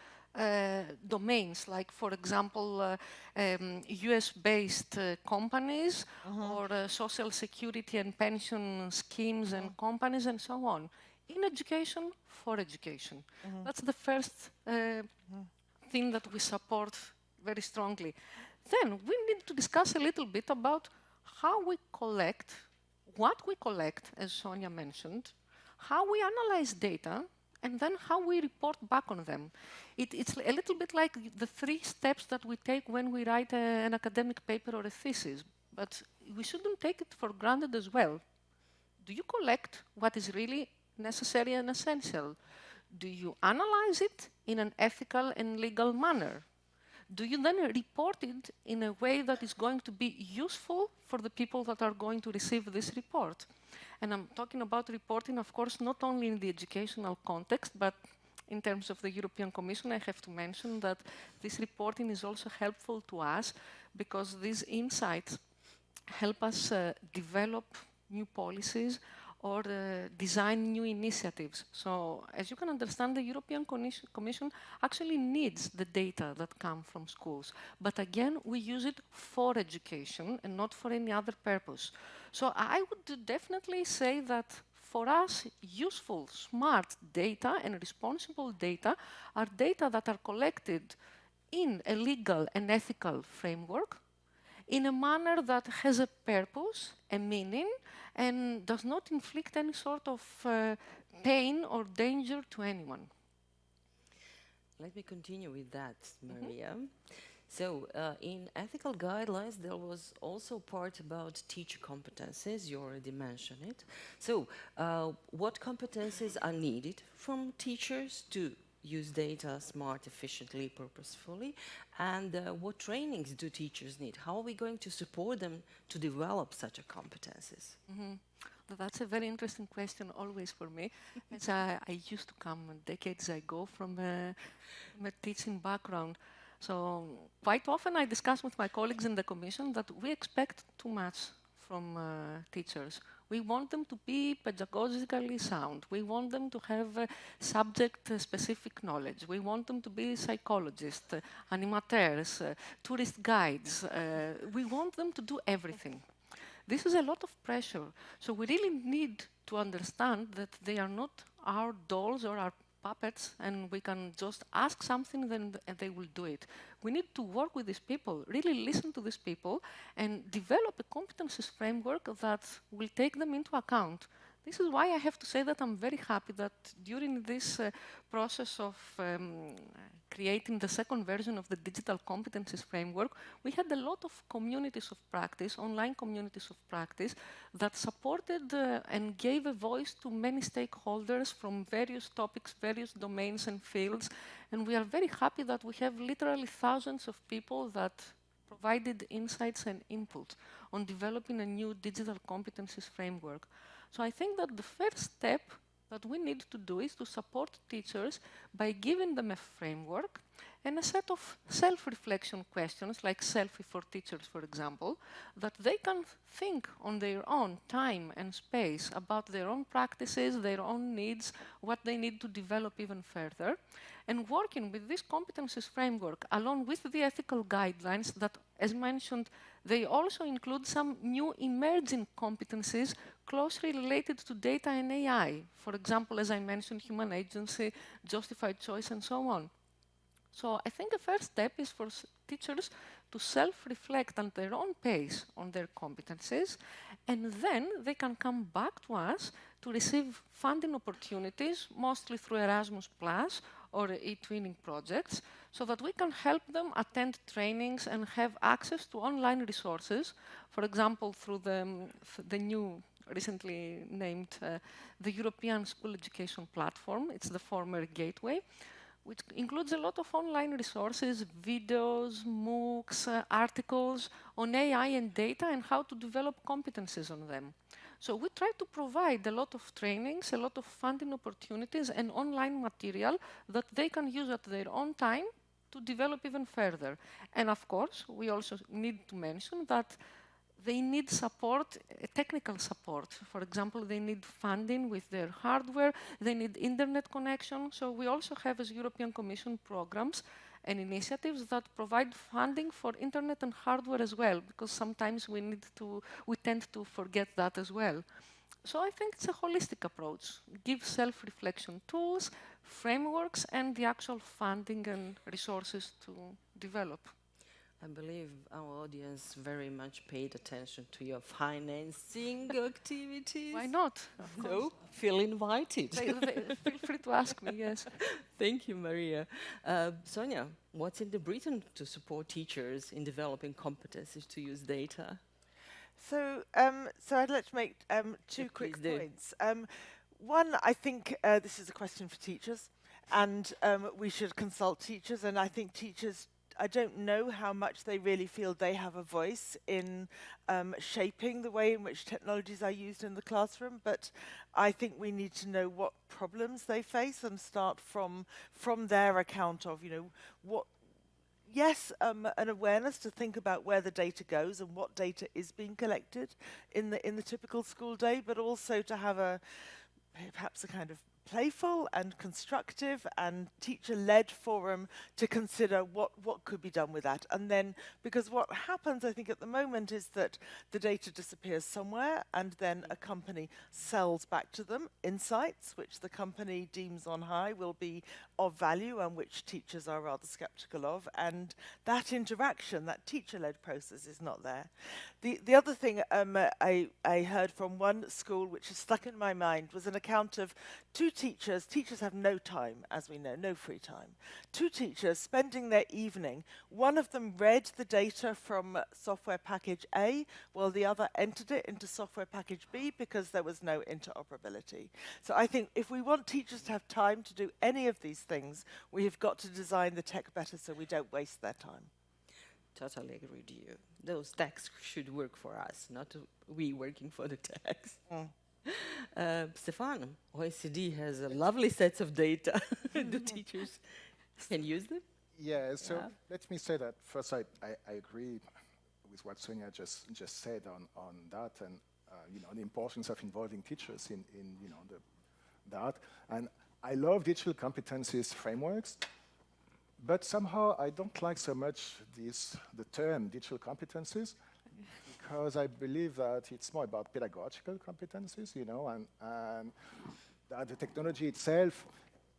domains, like, for example, uh, um, US-based uh, companies mm -hmm. or uh, social security and pension schemes and mm-hmm. companies and so on. In education, for education. -hmm. That's the first uh, mm-hmm. thing that we support very strongly. Then we need to discuss a little bit about how we collect, what we collect, as Sonia mentioned, how we analyze data, and then how we report back on them. It, it's a little bit like the three steps that we take when we write a, an academic paper or a thesis, but we shouldn't take it for granted as well. Do you collect what is really necessary and essential? Do you analyze it in an ethical and legal manner? Do you then report it in a way that is going to be useful for the people that are going to receive this report? And I'm talking about reporting, of course, not only in the educational context, but in terms of the European Commission, I have to mention that this reporting is also helpful to us because these insights help us uh, develop new policies or design new initiatives. So as you can understand, the European Commission actually needs the data that come from schools. But again, we use it for education and not for any other purpose. So I would definitely say that for us, useful, smart data and responsible data are data that are collected in a legal and ethical framework in a manner that has a purpose, a meaning, and does not inflict any sort of uh, pain or danger to anyone. Let me continue with that, mm-hmm. Maria. Mm -hmm. So, uh, in ethical guidelines, there was also part about teacher competences. You already mentioned it. So, uh, what competences are needed from teachers to use data smart, efficiently, purposefully, and uh, what trainings do teachers need? How are we going to support them to develop such a competences? Mm -hmm. that's a very interesting question always for me. as I, I, used to come decades ago from a, from a teaching background. So quite often I discuss with my colleagues in the Commission that we expect too much from uh, teachers. We want them to be pedagogically sound. We want them to have uh, subject-specific knowledge. We want them to be psychologists, uh, animateurs, uh, tourist guides. Uh, we want them to do everything. This is a lot of pressure. So we really need to understand that they are not our dolls or our puppets and we can just ask something then and they will do it. We need to work with these people, really listen to these people and develop a competences framework that will take them into account. This is why I have to say that I'm very happy that during this uh, process of um, creating the second version of the digital competencies framework, we had a lot of communities of practice, online communities of practice, that supported uh, and gave a voice to many stakeholders from various topics, various domains and fields. And we are very happy that we have literally thousands of people that provided insights and input on developing a new digital competencies framework. So I think that the first step that we need to do is to support teachers by giving them a framework and a set of self-reflection questions, like selfie for teachers, for example, that they can think on their own time and space about their own practices, their own needs, what they need to develop even further, and working with this competencies framework along with the ethical guidelines that, as mentioned, they also include some new emerging competencies closely related to data and AI. For example, as I mentioned, human agency, justified choice, and so on. So I think the first step is for teachers to self-reflect at their own pace on their competencies, and then they can come back to us to receive funding opportunities, mostly through Erasmus Plus or eTwinning projects, so that we can help them attend trainings and have access to online resources, for example, through the, the new recently named uh, the European School Education Platform. It's the former Gateway, which includes a lot of online resources, videos, MOOCs, uh, articles on AI and data and how to develop competencies on them. So we try to provide a lot of trainings, a lot of funding opportunities and online material that they can use at their own time to develop even further. And of course, we also need to mention that they need support, uh, technical support. For example, they need funding with their hardware, they need internet connection. So we also have as European Commission programs and initiatives that provide funding for internet and hardware as well, because sometimes we need to, we tend to forget that as well. So I think it's a holistic approach. Give self-reflection tools, frameworks, and the actual funding and resources to develop. I believe our audience very much paid attention to your financing activities. Why not? No, feel invited. they, they, feel free to ask me, yes. Thank you, Maria. Uh, Sonia, what's in the Britain to support teachers in developing competencies to use data? So, um, so I'd like to make um, two Yeah, quick points. Um, one, I think uh, this is a question for teachers, and um, we should consult teachers. And I think teachers, I don't know how much they really feel they have a voice in um, shaping the way in which technologies are used in the classroom. But I think we need to know what problems they face and start from from their account of, you know, what yes, um, an awareness to think about where the data goes and what data is being collected in the in the typical school day, but also to have a perhaps a kind of playful and constructive and teacher-led forum to consider what, what could be done with that. And then, because what happens, I think, at the moment is that the data disappears somewhere and then a company sells back to them insights, which the company deems on high will be of value and which teachers are rather skeptical of. And that interaction, that teacher-led process is not there. The, the other thing um, I, I heard from one school, which has stuck in my mind, was an account of two teachers. Teachers have no time, as we know, no free time. Two teachers spending their evening. One of them read the data from software package A, while the other entered it into software package B because there was no interoperability. So I think if we want teachers to have time to do any of these things, we have got to design the tech better so we don't waste their time. Totally agree with you. Those techs should work for us, not we working for the techs. Mm. Uh, Stefan, OECD has a lovely sets of data. the teachers can use them? Yeah, so Yeah. let me say that first I, I, I agree with what Sonia just, just said on, on that and uh, you know, the importance of involving teachers in, in you know, the, that. And I love digital competencies frameworks, but somehow I don't like so much this, the term digital competencies because I believe that it's more about pedagogical competencies, you know, and, and that the technology itself,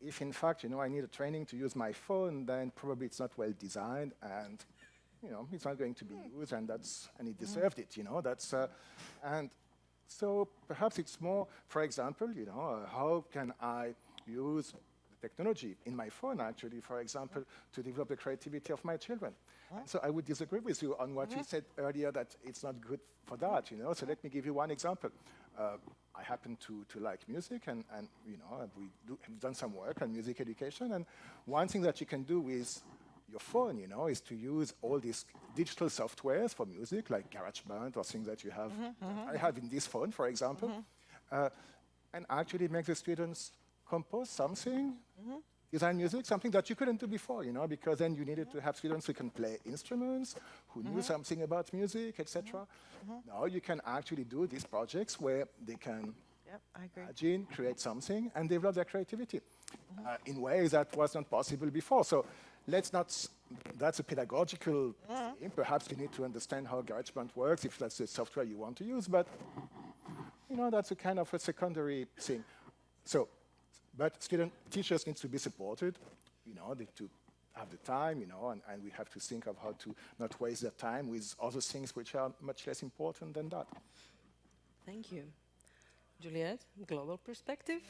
if in fact, you know, I need a training to use my phone, then probably it's not well designed and, you know, it's not going to be used and that's, and it deserved it, you know, that's, uh, and so perhaps it's more, for example, you know, uh, how can I use technology. In my phone actually, for example, to develop the creativity of my children. So I would disagree with you on what you said earlier that it's not good for that, you know. So let me give you one example. Uh, I happen to, to like music and, and you know, we do, have done some work on music education. And one thing that you can do with your phone, you know, is to use all these digital softwares for music, like GarageBand or things that you have, I have in this phone, for example, uh, and actually make the students compose something, mm-hmm. design music, something that you couldn't do before, you know, because then you needed to have students who can play instruments, who knew mm-hmm. something about music, etc. Mm-hmm. Now you can actually do these projects where they can Yep, I agree. imagine, create something, and develop their creativity uh, in ways that was not possible before. So let's not that's a pedagogical thing. Perhaps you need to understand how GarageBand works if that's the software you want to use, but you know, that's a kind of a secondary thing. So, but student, teachers need to be supported, you know, they to have the time, you know, and, and we have to think of how to not waste their time with other things which are much less important than that. Thank you. Juliette, global perspective?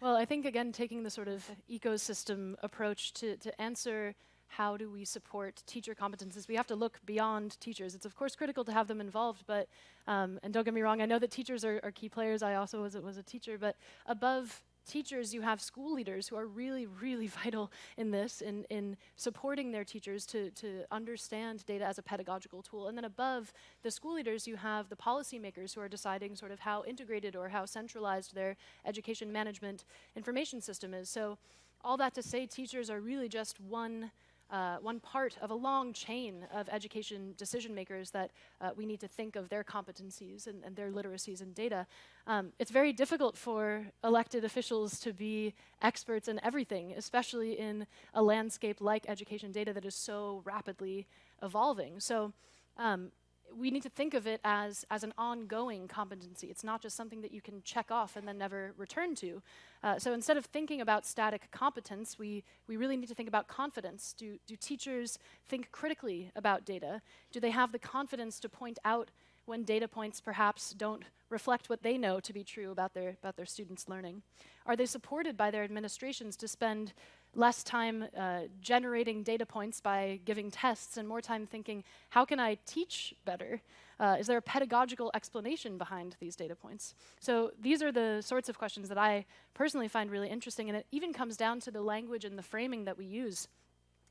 Well, I think again, taking the sort of ecosystem approach to, to answer how do we support teacher competences, we have to look beyond teachers. It's of course critical to have them involved, but um, and don't get me wrong, I know that teachers are, are key players. I also was was a teacher, but above teachers, you have school leaders who are really, really vital in this, in, in supporting their teachers to, to understand data as a pedagogical tool. And then above the school leaders, you have the policymakers who are deciding sort of how integrated or how centralized their education management information system is. So all that to say, teachers are really just one uh, one part of a long chain of education decision makers that uh, we need to think of their competencies and, and their literacies in data. Um, it's very difficult for elected officials to be experts in everything, especially in a landscape like education data that is so rapidly evolving. So um, we need to think of it as, as an ongoing competency. It's not just something that you can check off and then never return to. Uh, so instead of thinking about static competence, we, we really need to think about confidence. Do, do teachers think critically about data? Do they have the confidence to point out when data points perhaps don't reflect what they know to be true about their, about their students' learning? Are they supported by their administrations to spend less time uh, generating data points by giving tests and more time thinking, how can I teach better? Uh, is there a pedagogical explanation behind these data points? So these are the sorts of questions that I personally find really interesting, and it even comes down to the language and the framing that we use.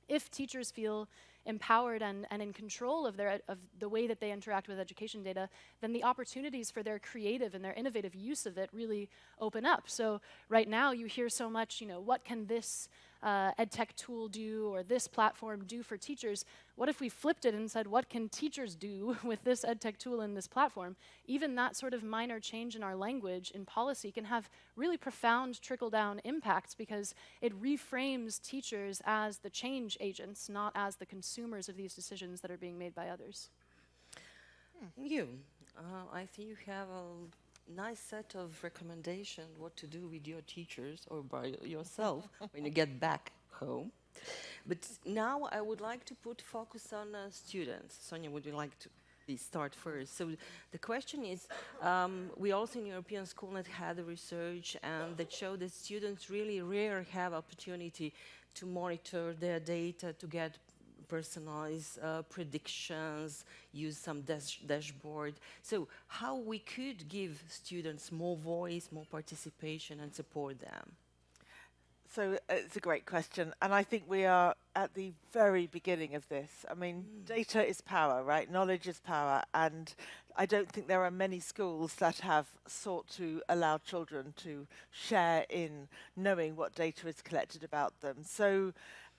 If teachers feel empowered and, and in control of, their, of the way that they interact with education data, then the opportunities for their creative and their innovative use of it really open up. So right now you hear so much, you know, what can this uh, edtech tool do or this platform do for teachers? What if we flipped it and said, what can teachers do with this edtech tool and this platform? Even that sort of minor change in our language in policy can have really profound trickle-down impacts because it reframes teachers as the change agents, not as the consumers of these decisions that are being made by others. Thank you. Uh, I think you have a nice set of recommendations what to do with your teachers or by yourself when you get back home. But now I would like to put focus on uh, students. Sonia, would you like to start first? So the question is, um, we also in European Schoolnet had research and that showed that students really rarely have opportunity to monitor their data to get personalized uh, predictions, use some dash dashboard. So how we could give students more voice, more participation and support them? So uh, it's a great question, and I think we are at the very beginning of this. I mean, mm. data is power, right? Knowledge is power, and I don't think there are many schools that have sought to allow children to share in knowing what data is collected about them. So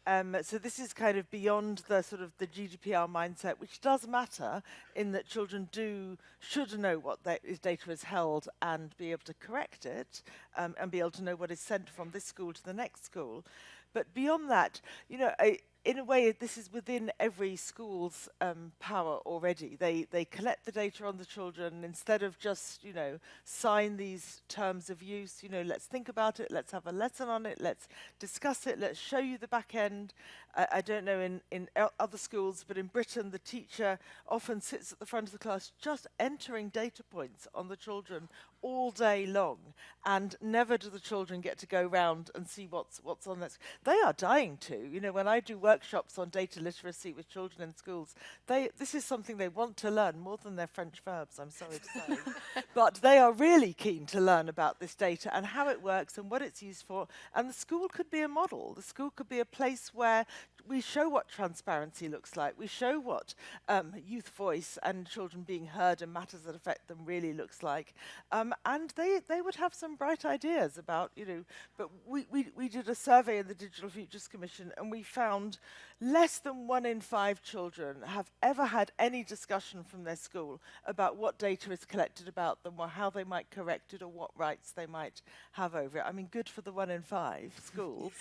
um, so this is kind of beyond the sort of the GDPR mindset, which does matter in that children do should know what is data is held and be able to correct it um, and be able to know what is sent from this school to the next school. But beyond that, you know, I, in a way, this is within every school's um, power already. They they collect the data on the children instead of just you know sign these terms of use. You know, let's think about it. Let's have a lesson on it. Let's discuss it. Let's show you the back end. I, I don't know in in other schools, but in Britain, the teacher often sits at the front of the class just entering data points on the children all day long, and never do the children get to go round and see what's what's on this. They are dying to. You know, when I do workshops on data literacy with children in schools, they this is something they want to learn more than their French verbs. I'm sorry to say, but they are really keen to learn about this data and how it works and what it's used for. And the school could be a model. The school could be a place where we show what transparency looks like. We show what um, youth voice and children being heard and matters that affect them really looks like. Um, and they, they would have some bright ideas about, you know, but we, we, we did a survey in the Digital Futures Commission and we found less than one in five children have ever had any discussion from their school about what data is collected about them or how they might correct it or what rights they might have over it. I mean, good for the one in five schools.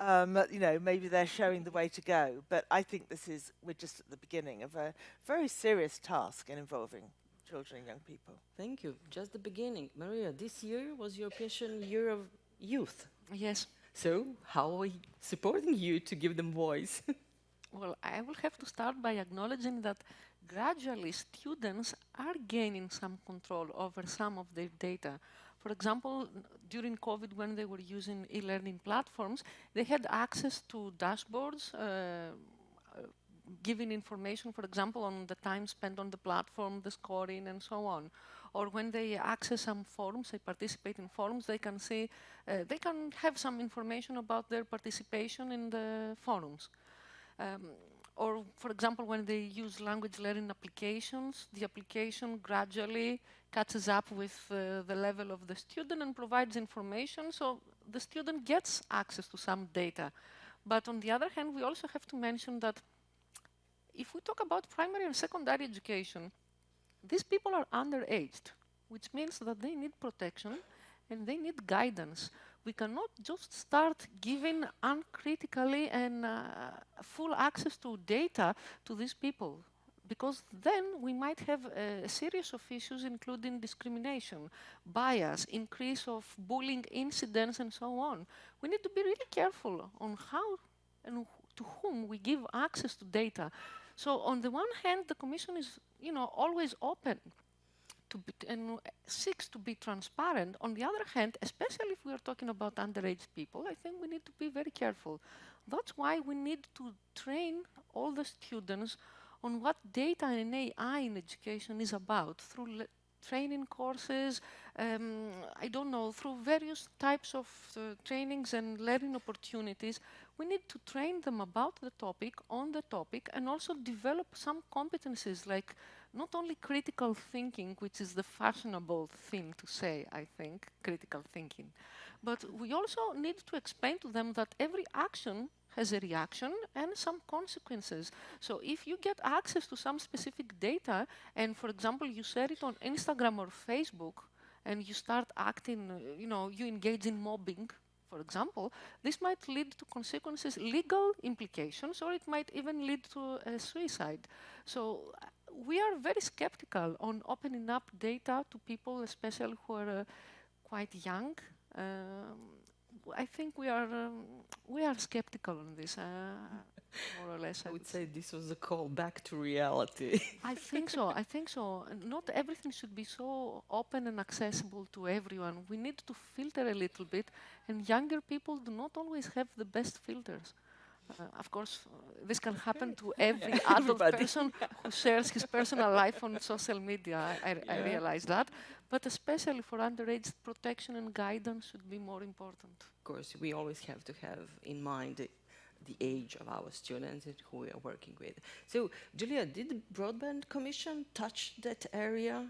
um, you know, maybe they're showing the way to go, but I think this is, we're just at the beginning of a very serious task in involving children and young people. Thank you. Just the beginning. Maria, this year was your European Year of Youth. Yes. So, how are we supporting you to give them voice? well, I will have to start by acknowledging that gradually students are gaining some control over some of their data. For example, during COVID, when they were using e-learning platforms, they had access to dashboards, uh, giving information, for example, on the time spent on the platform, the scoring, and so on or when they access some forums, they participate in forums, they can see, uh, they can have some information about their participation in the forums. Um, or, for example, when they use language learning applications, the application gradually catches up with uh, the level of the student and provides information, so the student gets access to some data. But on the other hand, we also have to mention that if we talk about primary and secondary education, these people are underaged, which means that they need protection and they need guidance. We cannot just start giving uncritically and uh, full access to data to these people because then we might have a, a, series of issues including discrimination, bias, increase of bullying incidents and so on. We need to be really careful on how and to whom we give access to data. So on the one hand, the Commission is you know, always open to be, and seeks to be transparent. On the other hand, especially if we are talking about underage people, I think we need to be very careful. That's why we need to train all the students on what data and AI in education is about through training courses, um, I don't know, through various types of uh, trainings and learning opportunities, we need to train them about the topic, on the topic, and also develop some competencies like not only critical thinking, which is the fashionable thing to say, I think, critical thinking, but we also need to explain to them that every action has a reaction and some consequences. So if you get access to some specific data, and for example, you share it on Instagram or Facebook, and you start acting, uh, you know, you engage in mobbing, for example, this might lead to consequences, legal implications, or it might even lead to a suicide. So we are very skeptical on opening up data to people, especially who are uh, quite young. Um, I think we are um, we are skeptical on this, uh, more or less. I, I would say this was a call back to reality. I think so. I think so. Not everything should be so open and accessible to everyone. We need to filter a little bit, and younger people do not always have the best filters. Uh, of course, uh, this can happen to every adult person who shares his personal life on social media. I, I, I realize that. But especially for underage, protection and guidance should be more important. Of course, we always have to have in mind the, the age of our students and who we are working with. So, Julia, did the Broadband Commission touch that area?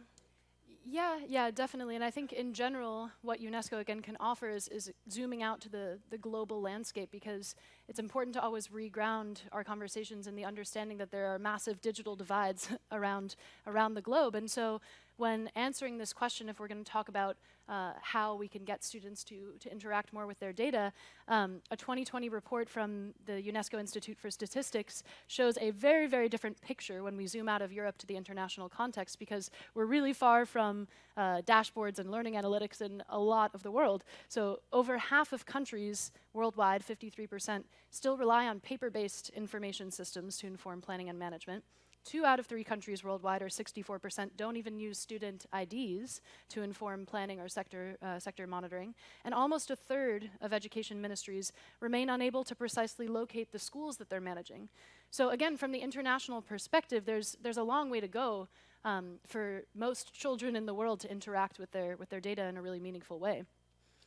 Yeah, yeah, definitely. And I think in general, what UNESCO again can offer is, is zooming out to the, the global landscape because it's important to always reground our conversations in the understanding that there are massive digital divides around, around the globe. And so when answering this question, if we're going to talk about uh, how we can get students to, to interact more with their data, um, a 2020 report from the UNESCO Institute for Statistics shows a very, very different picture when we zoom out of Europe to the international context because we're really far from uh, dashboards and learning analytics in a lot of the world. So over half of countries worldwide, 53%, still rely on paper-based information systems to inform planning and management. Two out of three countries worldwide, or 64%, don't even use student IDs to inform planning or sector, uh, sector monitoring. And almost a third of education ministries remain unable to precisely locate the schools that they're managing. So again, from the international perspective, there's, there's a long way to go um, for most children in the world to interact with their, with their data in a really meaningful way.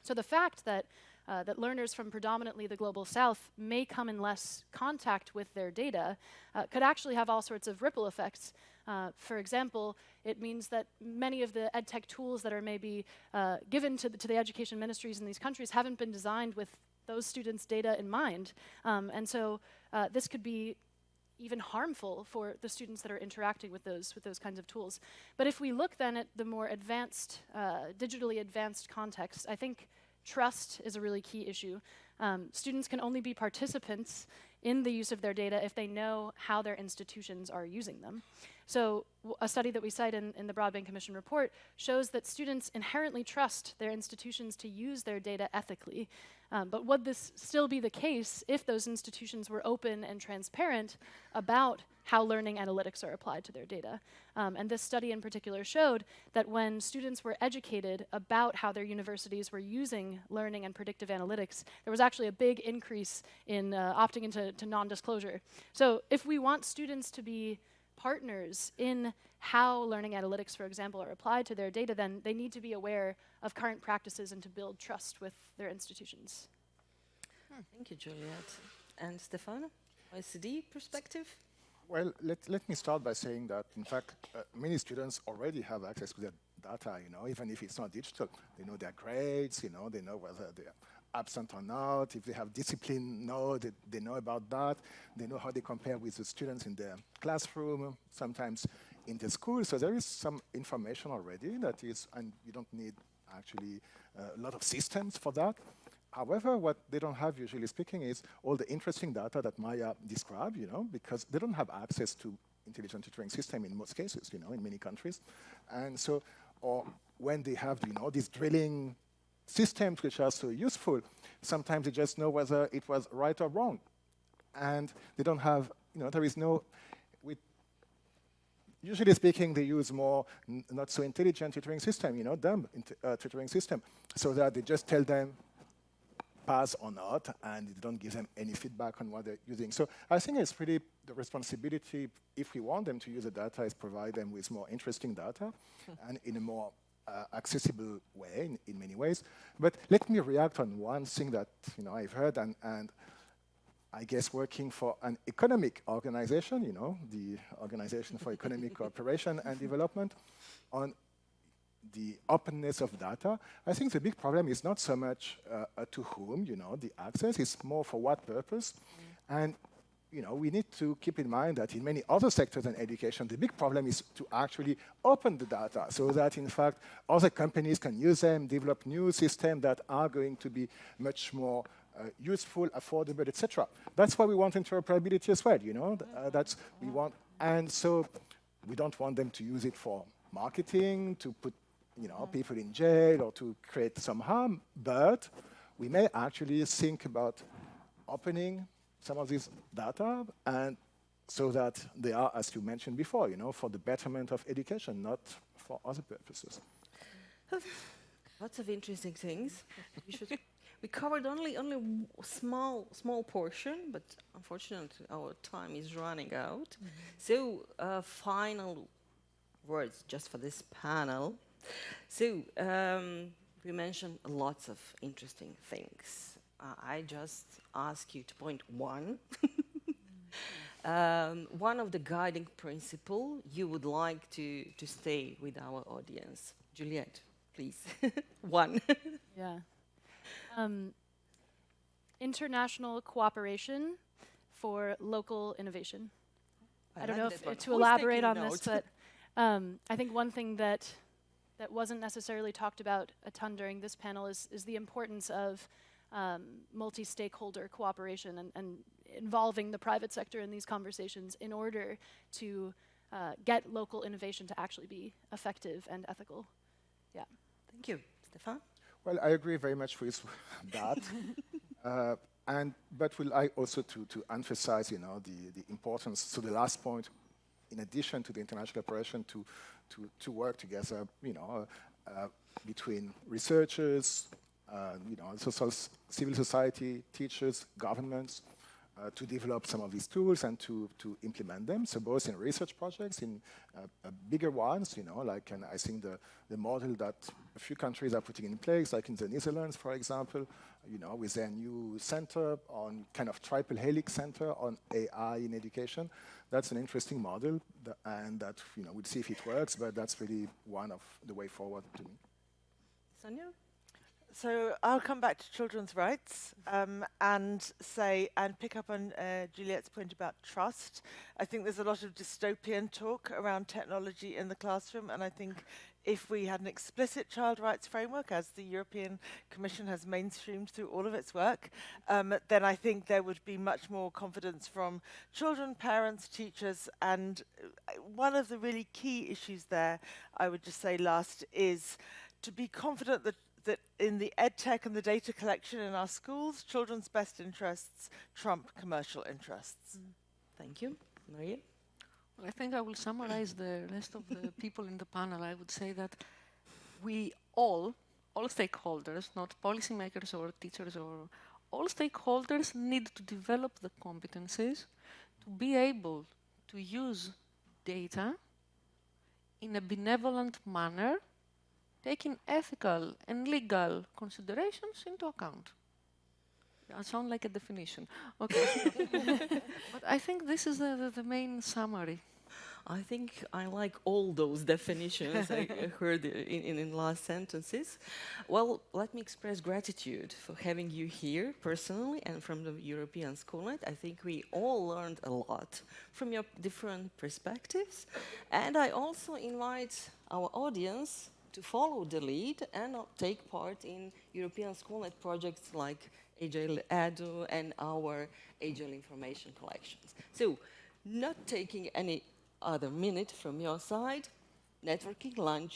So the fact that uh, that learners from predominantly the global south may come in less contact with their data uh, could actually have all sorts of ripple effects. Uh, for example, it means that many of the edtech tools that are maybe uh, given to the, to the education ministries in these countries haven't been designed with those students' data in mind. Um, and so uh, this could be even harmful for the students that are interacting with those with those kinds of tools. But if we look then at the more advanced, uh, digitally advanced context, I think Trust is a really key issue. Um, students can only be participants in the use of their data if they know how their institutions are using them. So a study that we cite in, in, the Broadband Commission report shows that students inherently trust their institutions to use their data ethically. Um, but would this still be the case if those institutions were open and transparent about how learning analytics are applied to their data? Um, and this study in particular showed that when students were educated about how their universities were using learning and predictive analytics, there was actually a big increase in uh, opting into non-disclosure. So if we want students to be partners in how learning analytics, for example, are applied to their data, then they need to be aware of current practices and to build trust with their institutions. Hmm. Thank you, Juliet. And Stefano, OECD perspective? Well, let, let me start by saying that, in fact, uh, many students already have access to their data, you know, even if it's not digital. They know their grades, you know, they know whether they're absent or not. If they have discipline, no, they, they know about that. They know how they compare with the students in their classroom, sometimes in the school. So there is some information already that is, and you don't need actually uh, a lot of systems for that. However, what they don't have, usually speaking, is all the interesting data that Maya described, you know, because they don't have access to intelligent tutoring system in most cases, you know, in many countries. And so, or when they have, you know, these drilling systems which are so useful, sometimes they just know whether it was right or wrong. And they don't have, you know, there is no, with, usually speaking, they use more not so intelligent tutoring system, you know, dumb uh, tutoring system, so that they just tell them pass or not, and they don't give them any feedback on what they're using. So I think it's really the responsibility, if we want them to use the data, is provide them with more interesting data and in a more uh, accessible way in, in, many ways. But let me react on one thing that you know I've heard and, and I guess working for an economic organization, you know, the Organization for Economic Cooperation and Development, on the openness of data. I think the big problem is not so much uh, uh, to whom, you know, the access, it's more for what purpose. Mm. And you know, we need to keep in mind that in many other sectors than education, the big problem is to actually open the data so that, in fact, other companies can use them, develop new systems that are going to be much more uh, useful, affordable, etc. That's why we want interoperability as well, you know, uh, that's we want, and so we don't want them to use it for marketing, to put, you know, people in jail or to create some harm, but we may actually think about opening some of these data and so that they are, as you mentioned before, you know, for the betterment of education, not for other purposes. Lots of interesting things. we, should, we covered only only small small portion, but unfortunately our time is running out. So uh, final words just for this panel. So um, we mentioned lots of interesting things. Uh, I just ask you to point one. um, one of the guiding principle you would like to, to stay with our audience. Juliette, please. one. Yeah. Um, international cooperation for local innovation. I, don't like know if, to Who's elaborate on this, but um, I think one thing that that wasn't necessarily talked about a ton during this panel is is the importance of um, multi-stakeholder cooperation and, and involving the private sector in these conversations in order to uh, get local innovation to actually be effective and ethical. Yeah. Thank you. Stefan? Well, I agree very much with that. uh, and but will I also to, to emphasize, you know, the, the importance. So the last point, in addition to the international cooperation, to to, to work together, you know, uh, between researchers, uh, you know, social, s- civil society, teachers, governments, uh, to develop some of these tools and to, to implement them. So both in research projects, in uh, uh, bigger ones, you know, like and I think the, the model that a few countries are putting in place, like in the Netherlands, for example, you know, with their new center on kind of triple helix center on AI in education. That's an interesting model, and that you know we'll see if it works. But that's really one of the way forward to me. Sonia? So I'll come back to children's rights um, and say and pick up on uh, Juliette's point about trust. I think there's a lot of dystopian talk around technology in the classroom, and I think if we had an explicit child rights framework, as the European Commission has mainstreamed through all of its work, um, then I think there would be much more confidence from children, parents, teachers, and uh, one of the really key issues there, I would just say last, is to be confident that that in the ed tech and the data collection in our schools, children's best interests trump commercial interests. Thank you. Maria? I think I will summarize the rest of the people in the panel. I would say that we all, all stakeholders, not policymakers or teachers or all stakeholders need to develop the competencies to be able to use data in a benevolent manner, taking ethical and legal considerations into account. I sound like a definition. Okay. but I think this is the, the, the main summary. I think I like all those definitions I I heard in, in, in last sentences. Well, let me express gratitude for having you here personally and from the European Schoolnet. I think we all learned a lot from your different perspectives. And I also invite our audience to follow the lead and take part in European Schoolnet projects like Agile Edu and our Agile information collections. So, not taking any other minute from your side, networking lunch